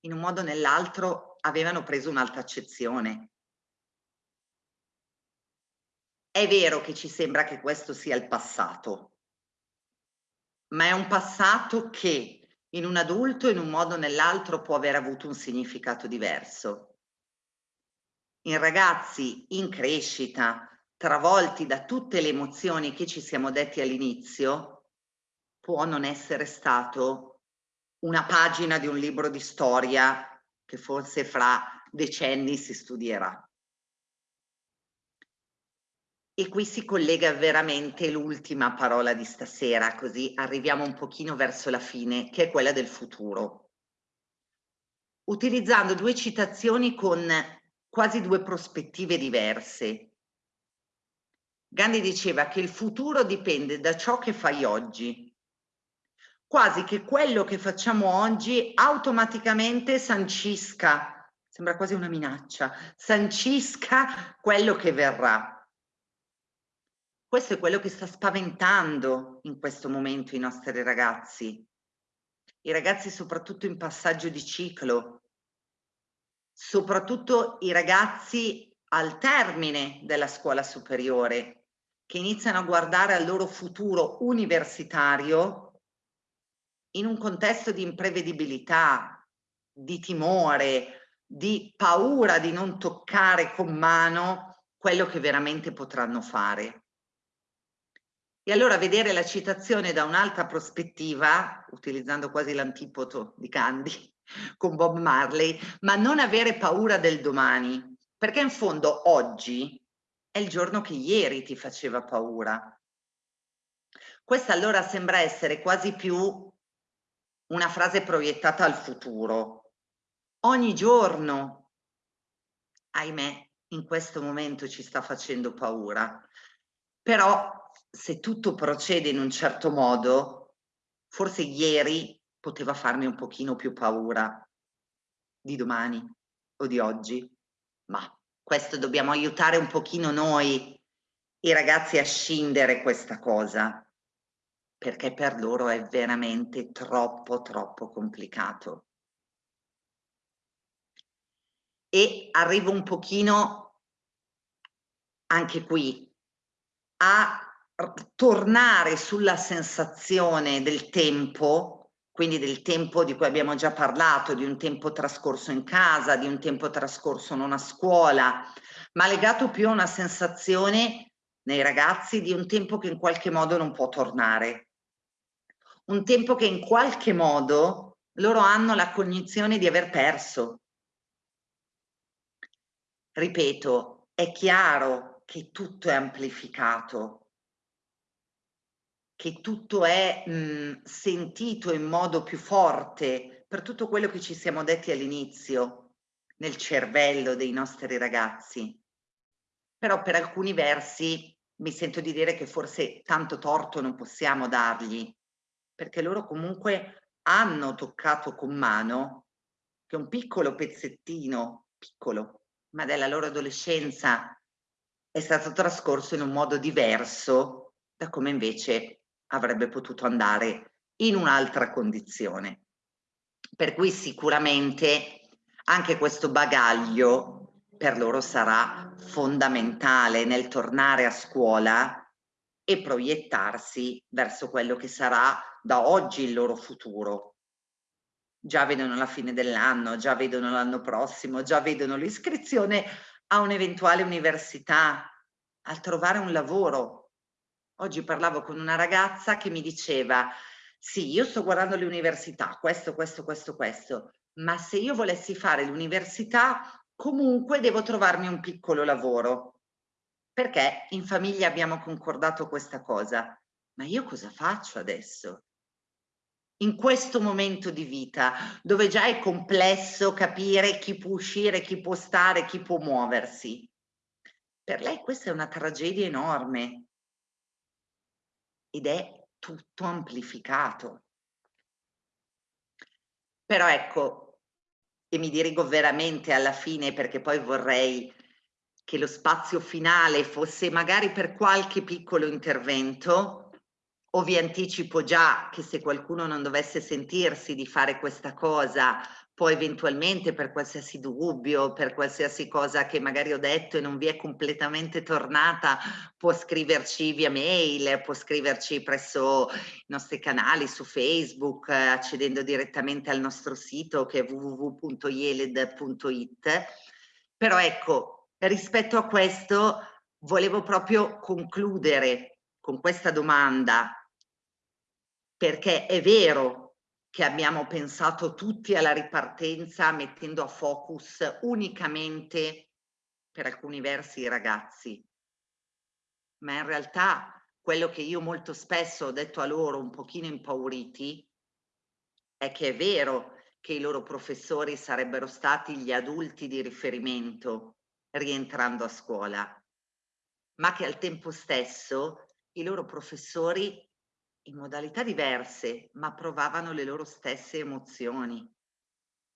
in un modo o nell'altro avevano preso un'altra accezione. È vero che ci sembra che questo sia il passato, ma è un passato che in un adulto in un modo o nell'altro può aver avuto un significato diverso. In ragazzi in crescita, travolti da tutte le emozioni che ci siamo detti all'inizio, può non essere stato una pagina di un libro di storia che forse fra decenni si studierà. E qui si collega veramente l'ultima parola di stasera, così arriviamo un pochino verso la fine, che è quella del futuro. Utilizzando due citazioni con quasi due prospettive diverse. Gandhi diceva che il futuro dipende da ciò che fai oggi, quasi che quello che facciamo oggi automaticamente sancisca, sembra quasi una minaccia, sancisca quello che verrà. Questo è quello che sta spaventando in questo momento i nostri ragazzi. I ragazzi soprattutto in passaggio di ciclo, soprattutto i ragazzi al termine della scuola superiore, che iniziano a guardare al loro futuro universitario in un contesto di imprevedibilità, di timore, di paura di non toccare con mano quello che veramente potranno fare. E allora vedere la citazione da un'altra prospettiva, utilizzando quasi l'antipoto di Candy con Bob Marley, ma non avere paura del domani, perché in fondo oggi è il giorno che ieri ti faceva paura. Questa allora sembra essere quasi più una frase proiettata al futuro. Ogni giorno, ahimè, in questo momento ci sta facendo paura. Però se tutto procede in un certo modo, forse ieri poteva farmi un pochino più paura di domani o di oggi, ma questo dobbiamo aiutare un pochino noi, i ragazzi, a scindere questa cosa, perché per loro è veramente troppo, troppo complicato. E arrivo un pochino anche qui a tornare sulla sensazione del tempo, quindi del tempo di cui abbiamo già parlato, di un tempo trascorso in casa, di un tempo trascorso non a scuola, ma legato più a una sensazione nei ragazzi di un tempo che in qualche modo non può tornare. Un tempo che in qualche modo loro hanno la cognizione di aver perso. Ripeto, è chiaro che tutto è amplificato, che tutto è mh, sentito in modo più forte per tutto quello che ci siamo detti all'inizio nel cervello dei nostri ragazzi. Però per alcuni versi mi sento di dire che forse tanto torto non possiamo dargli, perché loro comunque hanno toccato con mano che un piccolo pezzettino, piccolo, ma della loro adolescenza è stato trascorso in un modo diverso da come invece avrebbe potuto andare in un'altra condizione. Per cui sicuramente anche questo bagaglio per loro sarà fondamentale nel tornare a scuola e proiettarsi verso quello che sarà da oggi il loro futuro. Già vedono la fine dell'anno, già vedono l'anno prossimo, già vedono l'iscrizione a un'eventuale università, al trovare un lavoro, Oggi parlavo con una ragazza che mi diceva, sì, io sto guardando le università, questo, questo, questo, questo, ma se io volessi fare l'università, comunque devo trovarmi un piccolo lavoro. perché in famiglia abbiamo concordato questa cosa. Ma io cosa faccio adesso? In questo momento di vita, dove già è complesso capire chi può uscire, chi può stare, chi può muoversi. Per lei questa è una tragedia enorme ed è tutto amplificato. Però ecco, e mi dirigo veramente alla fine perché poi vorrei che lo spazio finale fosse magari per qualche piccolo intervento, o vi anticipo già che se qualcuno non dovesse sentirsi di fare questa cosa, poi eventualmente per qualsiasi dubbio, per qualsiasi cosa che magari ho detto e non vi è completamente tornata, può scriverci via mail, può scriverci presso i nostri canali su Facebook, accedendo direttamente al nostro sito che è www.yeled.it. Però ecco, rispetto a questo volevo proprio concludere con questa domanda, perché è vero che abbiamo pensato tutti alla ripartenza mettendo a focus unicamente per alcuni versi i ragazzi, ma in realtà quello che io molto spesso ho detto a loro un pochino impauriti è che è vero che i loro professori sarebbero stati gli adulti di riferimento rientrando a scuola, ma che al tempo stesso i loro professori in modalità diverse, ma provavano le loro stesse emozioni.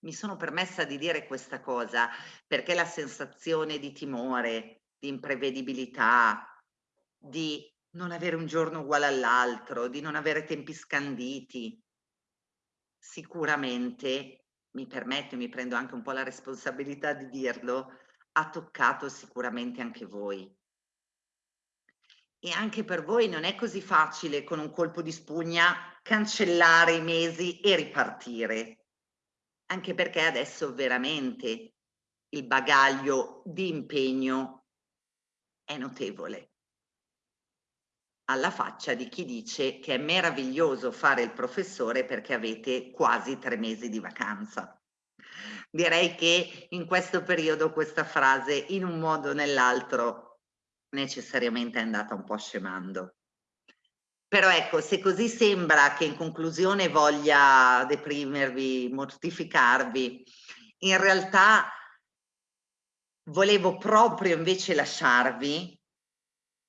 Mi sono permessa di dire questa cosa perché la sensazione di timore, di imprevedibilità, di non avere un giorno uguale all'altro, di non avere tempi scanditi, sicuramente, mi permetto, mi prendo anche un po' la responsabilità di dirlo, ha toccato sicuramente anche voi. E anche per voi non è così facile con un colpo di spugna cancellare i mesi e ripartire, anche perché adesso veramente il bagaglio di impegno è notevole. Alla faccia di chi dice che è meraviglioso fare il professore perché avete quasi tre mesi di vacanza direi che in questo periodo questa frase in un modo o nell'altro necessariamente è andata un po' scemando. Però ecco, se così sembra che in conclusione voglia deprimervi, mortificarvi, in realtà volevo proprio invece lasciarvi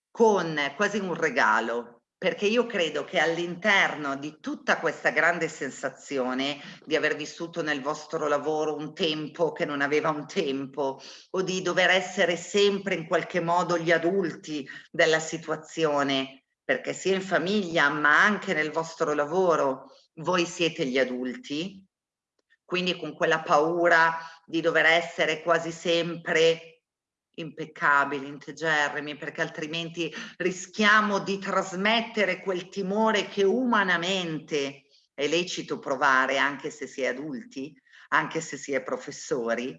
con quasi un regalo, perché io credo che all'interno di tutta questa grande sensazione di aver vissuto nel vostro lavoro un tempo che non aveva un tempo o di dover essere sempre in qualche modo gli adulti della situazione, perché sia in famiglia ma anche nel vostro lavoro voi siete gli adulti, quindi con quella paura di dover essere quasi sempre impeccabili, integerrimi, perché altrimenti rischiamo di trasmettere quel timore che umanamente è lecito provare anche se si è adulti, anche se si è professori.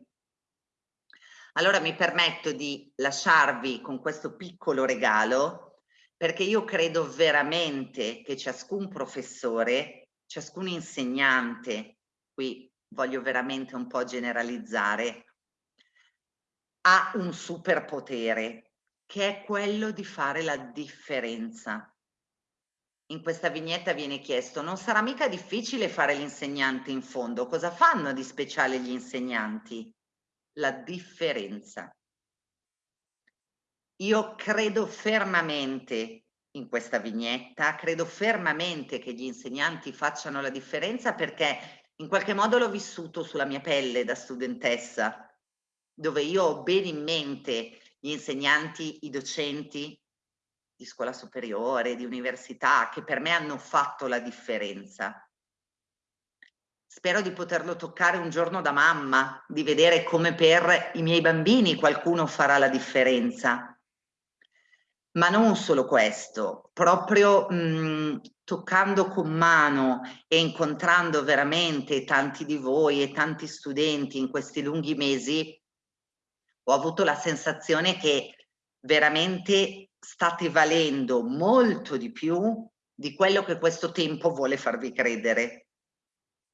Allora mi permetto di lasciarvi con questo piccolo regalo perché io credo veramente che ciascun professore, ciascun insegnante, qui voglio veramente un po' generalizzare, ha un superpotere che è quello di fare la differenza. In questa vignetta viene chiesto, non sarà mica difficile fare l'insegnante in fondo, cosa fanno di speciale gli insegnanti? La differenza. Io credo fermamente in questa vignetta, credo fermamente che gli insegnanti facciano la differenza perché in qualche modo l'ho vissuto sulla mia pelle da studentessa dove io ho bene in mente gli insegnanti, i docenti di scuola superiore, di università, che per me hanno fatto la differenza. Spero di poterlo toccare un giorno da mamma, di vedere come per i miei bambini qualcuno farà la differenza. Ma non solo questo, proprio mh, toccando con mano e incontrando veramente tanti di voi e tanti studenti in questi lunghi mesi, ho avuto la sensazione che veramente state valendo molto di più di quello che questo tempo vuole farvi credere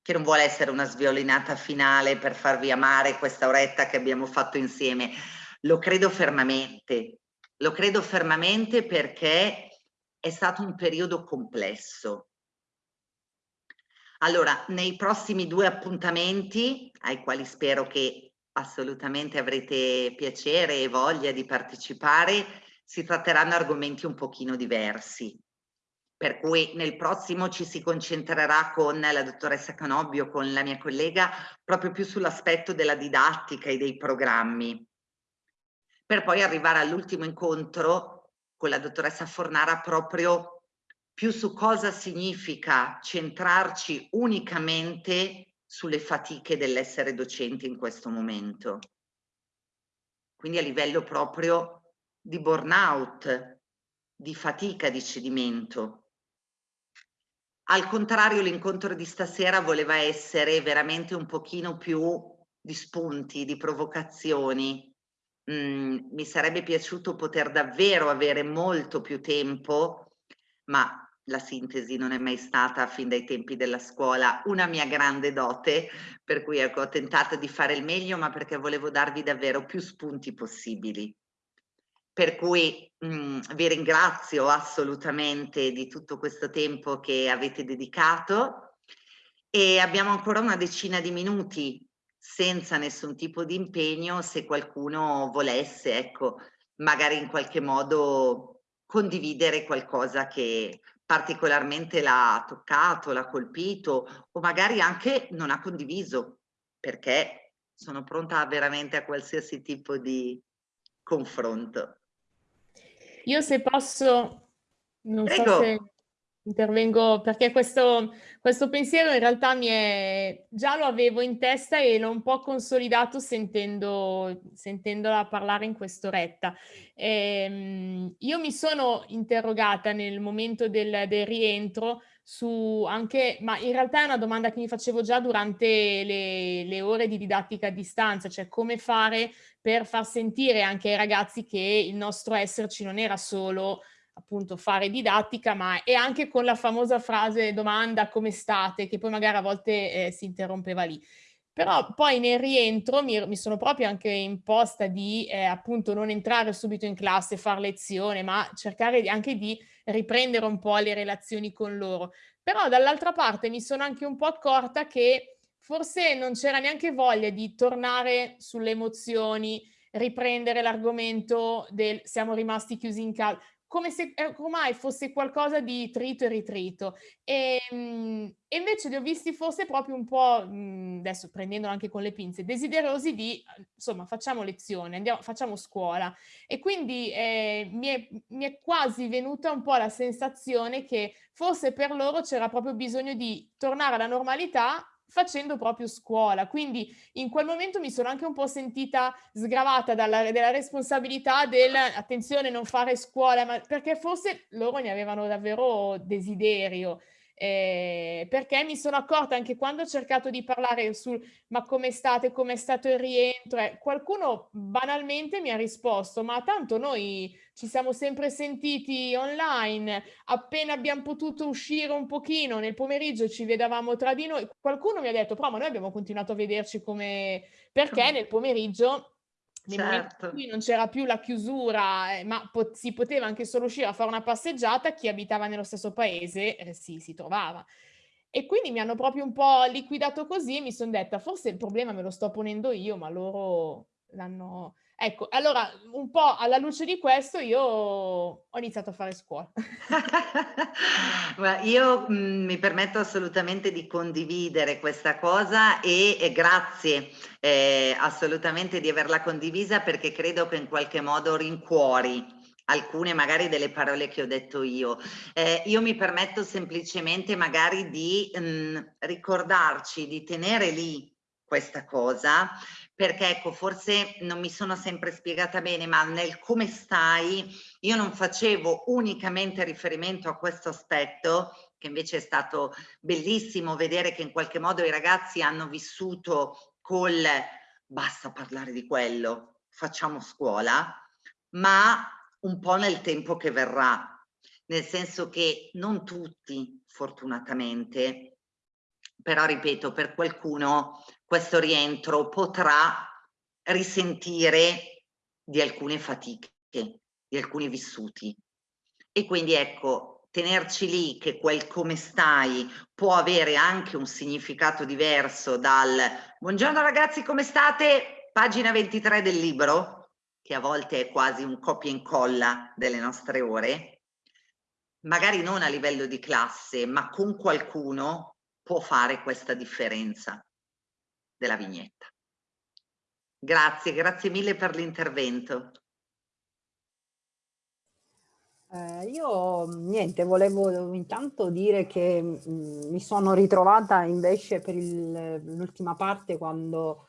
che non vuole essere una sviolinata finale per farvi amare questa oretta che abbiamo fatto insieme. Lo credo fermamente, Lo credo fermamente perché è stato un periodo complesso. Allora, nei prossimi due appuntamenti, ai quali spero che assolutamente avrete piacere e voglia di partecipare, si tratteranno argomenti un pochino diversi. Per cui nel prossimo ci si concentrerà con la dottoressa Canobbio, con la mia collega, proprio più sull'aspetto della didattica e dei programmi. Per poi arrivare all'ultimo incontro con la dottoressa Fornara proprio più su cosa significa centrarci unicamente sulle fatiche dell'essere docente in questo momento. Quindi a livello proprio di burnout, di fatica di cedimento. Al contrario, l'incontro di stasera voleva essere veramente un pochino più di spunti, di provocazioni. Mm, mi sarebbe piaciuto poter davvero avere molto più tempo, ma la sintesi non è mai stata fin dai tempi della scuola una mia grande dote, per cui ecco, ho tentato di fare il meglio, ma perché volevo darvi davvero più spunti possibili. Per cui mh, mm, vi ringrazio assolutamente di tutto questo tempo che avete dedicato e abbiamo ancora una decina di minuti senza nessun tipo di impegno se qualcuno volesse, ecco, magari in qualche modo condividere qualcosa che particolarmente l'ha toccato, l'ha colpito o magari anche non ha condiviso perché sono pronta veramente a qualsiasi tipo di confronto. Io se posso, non Prego. so se intervengo perché questo, questo pensiero in realtà mi è, già lo avevo in testa e l'ho un po' consolidato sentendo, sentendola parlare in quest'oretta. Ehm, io mi sono interrogata nel momento del, del, rientro su anche, ma in realtà è una domanda che mi facevo già durante le, le ore di didattica a distanza, cioè come fare per far sentire anche ai ragazzi che il nostro esserci non era solo appunto fare didattica, ma è anche con la famosa frase domanda come state, che poi magari a volte eh, si interrompeva lì. Però poi nel rientro mi, mi sono proprio anche imposta di eh, appunto non entrare subito in classe, far lezione, ma cercare anche di riprendere un po' le relazioni con loro. Però dall'altra parte mi sono anche un po' accorta che forse non c'era neanche voglia di tornare sulle emozioni, riprendere l'argomento del siamo rimasti chiusi in casa come se eh, ormai fosse qualcosa di trito e ritrito. E, ehm, e invece li ho visti forse proprio un po', mh, adesso prendendolo anche con le pinze, desiderosi di, insomma, facciamo lezione, andiamo, facciamo scuola. E quindi eh, mi, è, mi è quasi venuta un po' la sensazione che forse per loro c'era proprio bisogno di tornare alla normalità facendo proprio scuola. Quindi in quel momento mi sono anche un po' sentita sgravata dalla, dalla responsabilità del attenzione non fare scuola, ma perché forse loro ne avevano davvero desiderio eh, perché mi sono accorta anche quando ho cercato di parlare sul ma come state, come è stato il rientro, eh, qualcuno banalmente mi ha risposto ma tanto noi ci siamo sempre sentiti online, appena abbiamo potuto uscire un pochino nel pomeriggio ci vedevamo tra di noi, qualcuno mi ha detto però ma noi abbiamo continuato a vederci come perché nel pomeriggio nel certo. cui non c'era più la chiusura, eh, ma po si poteva anche solo uscire a fare una passeggiata, chi abitava nello stesso paese eh, si, si trovava. E quindi mi hanno proprio un po' liquidato così e mi sono detta forse il problema me lo sto ponendo io, ma loro l'hanno Ecco, allora un po' alla luce di questo io ho iniziato a fare scuola. io mh, mhmm, mi permetto assolutamente di condividere questa cosa e, e grazie eh, assolutamente di averla condivisa perché credo che in qualche modo rincuori alcune magari delle parole che ho detto io. Eh, io mi permetto semplicemente magari di mh, ricordarci, di tenere lì questa cosa perché ecco forse non mi sono sempre spiegata bene ma nel come stai io non facevo unicamente riferimento a questo aspetto che invece è stato bellissimo vedere che in qualche modo i ragazzi hanno vissuto col basta parlare di quello facciamo scuola ma un po' nel tempo che verrà. Nel senso che non tutti fortunatamente però ripeto per qualcuno questo rientro potrà risentire di alcune fatiche, di alcuni vissuti. E quindi ecco, tenerci lì che quel come stai può avere anche un significato diverso dal buongiorno ragazzi come state, pagina 23 del libro, che a volte è quasi un copia e incolla delle nostre ore, magari non a livello di classe, ma con qualcuno può fare questa differenza della vignetta. Grazie, grazie mille per l'intervento. Eh, io niente, volevo intanto dire che mh, mm, mi sono ritrovata invece per l'ultima parte quando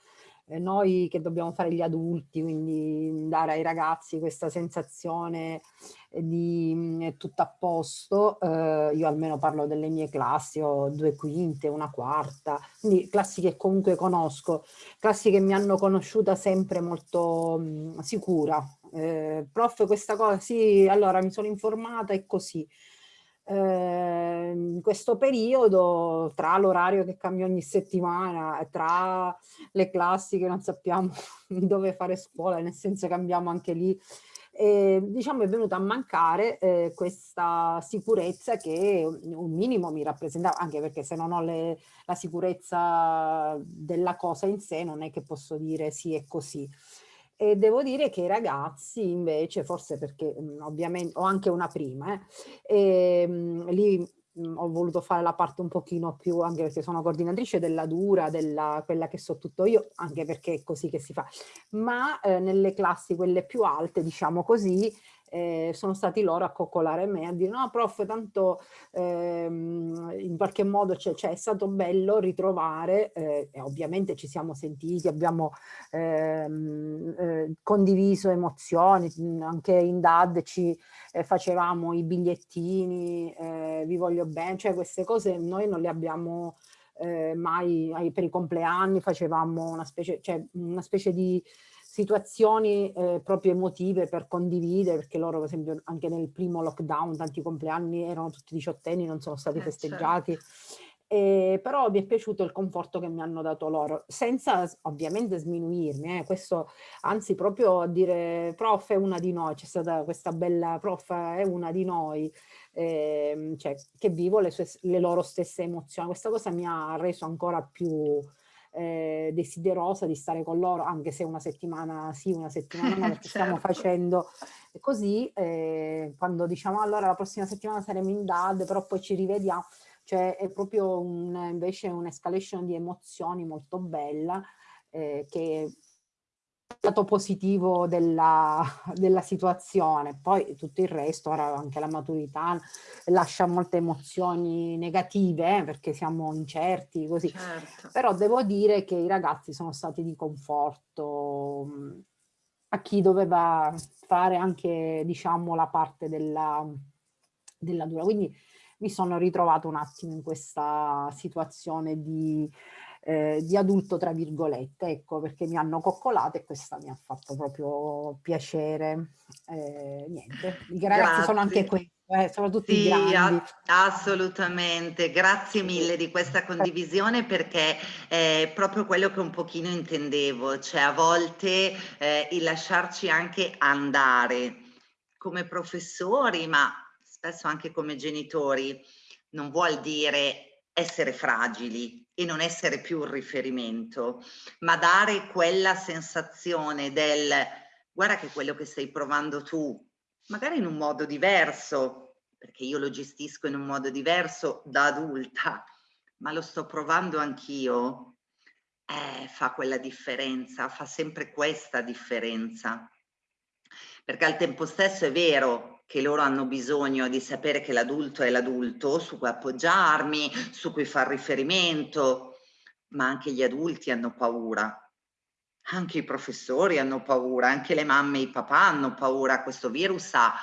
noi che dobbiamo fare gli adulti, quindi dare ai ragazzi questa sensazione di mh, mm, tutto a posto, eh, io almeno parlo delle mie classi, ho due quinte, una quarta, quindi classi che comunque conosco, classi che mi hanno conosciuta sempre molto mh, mm, sicura, eh, prof questa cosa, sì, allora mi sono informata e così. Eh, in questo periodo, tra l'orario che cambia ogni settimana, tra le classi che non sappiamo dove fare scuola, nel senso cambiamo anche lì, eh, diciamo è venuta a mancare eh, questa sicurezza che un minimo mi rappresentava, anche perché se non ho le, la sicurezza della cosa in sé non è che posso dire sì è così. E devo dire che i ragazzi invece, forse perché mh, ovviamente ho anche una prima, eh, e, mh, lì mh, ho voluto fare la parte un pochino più, anche perché sono coordinatrice della dura, della, quella che so tutto io, anche perché è così che si fa, ma eh, nelle classi quelle più alte, diciamo così, eh, sono stati loro a coccolare me, a dire no prof, tanto ehm, in qualche modo cioè, cioè, è stato bello ritrovare, eh, e ovviamente ci siamo sentiti, abbiamo ehm, eh, condiviso emozioni, anche in DAD ci eh, facevamo i bigliettini, eh, vi voglio bene, cioè queste cose noi non le abbiamo eh, mai, per i compleanni facevamo una specie, cioè, una specie di situazioni eh, proprio emotive per condividere, perché loro per esempio anche nel primo lockdown, tanti compleanni erano tutti diciottenni, non sono stati eh, festeggiati, certo. Eh, però mi è piaciuto il conforto che mi hanno dato loro, senza ovviamente sminuirmi, eh, questo anzi proprio a dire prof è una di noi, c'è stata questa bella prof è una di noi, eh, cioè, che vivo le, sue, le loro stesse emozioni, questa cosa mi ha reso ancora più eh, desiderosa di stare con loro, anche se una settimana sì, una settimana no, perché certo. stiamo facendo così, eh, quando diciamo allora la prossima settimana saremo in DAD, però poi ci rivediamo, cioè è proprio un, invece un'escalation di emozioni molto bella eh, che lato positivo della, della, situazione, poi tutto il resto, ora anche la maturità lascia molte emozioni negative eh, perché siamo incerti così, certo. però devo dire che i ragazzi sono stati di conforto mm, a chi doveva fare anche diciamo la parte della, della dura, quindi mi sono ritrovato un attimo in questa situazione di eh, di adulto tra virgolette, ecco perché mi hanno coccolato e questa mi ha fatto proprio piacere. Eh, niente, ragazzi Grazie. sono anche questi. Eh, sono tutti sì, assolutamente, grazie mille di questa condivisione perché è proprio quello che un pochino intendevo, cioè a volte eh, il lasciarci anche andare come professori, ma spesso anche come genitori, non vuol dire essere fragili, e non essere più un riferimento, ma dare quella sensazione del guarda che quello che stai provando tu, magari in un modo diverso, perché io lo gestisco in un modo diverso da adulta, ma lo sto provando anch'io, eh, fa quella differenza, fa sempre questa differenza. Perché al tempo stesso è vero, che loro hanno bisogno di sapere che l'adulto è l'adulto su cui appoggiarmi, su cui far riferimento, ma anche gli adulti hanno paura. Anche i professori hanno paura, anche le mamme e i papà hanno paura. Questo virus ha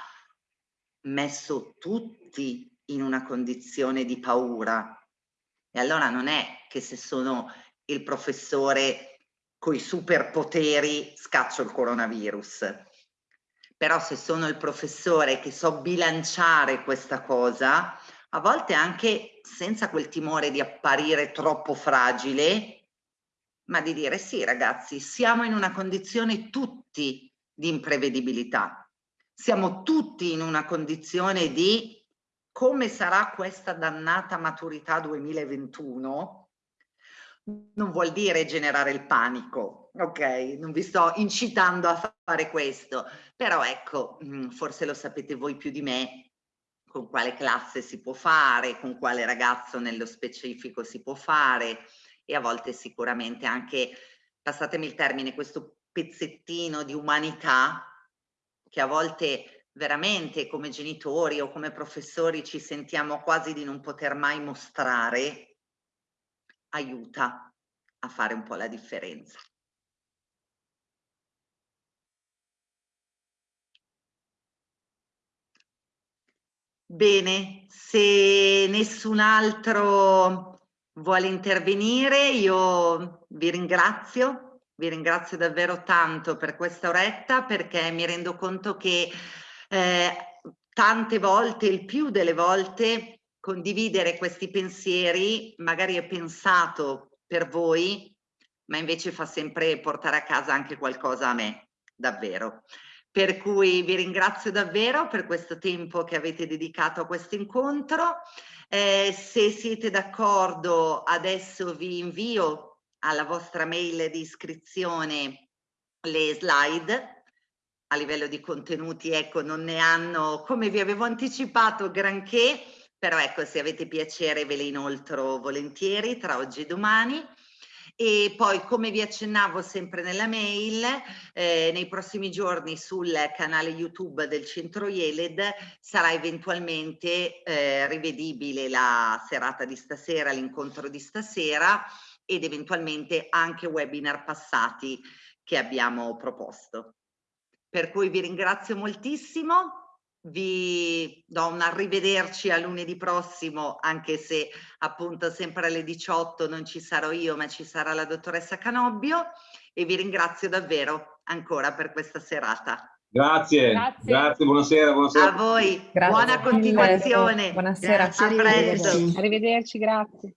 messo tutti in una condizione di paura. E allora non è che se sono il professore coi superpoteri scaccio il coronavirus però se sono il professore che so bilanciare questa cosa, a volte anche senza quel timore di apparire troppo fragile, ma di dire sì ragazzi, siamo in una condizione tutti di imprevedibilità. siamo tutti in una condizione di come sarà questa dannata maturità 2021, non vuol dire generare il panico, ok? Non vi sto incitando a fare questo, però ecco, mm, forse lo sapete voi più di me, con quale classe si può fare, con quale ragazzo nello specifico si può fare e a volte sicuramente anche, passatemi il termine, questo pezzettino di umanità che a volte veramente come genitori o come professori ci sentiamo quasi di non poter mai mostrare, aiuta a fare un po' la differenza. Bene, se nessun altro vuole intervenire, io vi ringrazio, vi ringrazio davvero tanto per questa oretta perché mi rendo conto che eh, tante volte, il più delle volte, condividere questi pensieri magari è pensato per voi, ma invece fa sempre portare a casa anche qualcosa a me, davvero. Per cui vi ringrazio davvero per questo tempo che avete dedicato a questo incontro. Eh, se siete d'accordo, adesso vi invio alla vostra mail di iscrizione le slide a livello di contenuti, ecco, non ne hanno, come vi avevo anticipato, granché, però ecco, se avete piacere ve le inoltro volentieri tra oggi e domani e poi come vi accennavo sempre nella mail eh, nei prossimi giorni sul canale YouTube del Centro IELED sarà eventualmente eh, rivedibile la serata di stasera, l'incontro di stasera ed eventualmente anche webinar passati che abbiamo proposto. Per cui vi ringrazio moltissimo vi do un arrivederci a lunedì prossimo, anche se appunto sempre alle 18 non ci sarò io, ma ci sarà la dottoressa Canobbio e vi ringrazio davvero ancora per questa serata. Grazie, grazie, grazie buonasera, buonasera. A voi, grazie. buona continuazione. Buonasera. A presto. Arrivederci, grazie.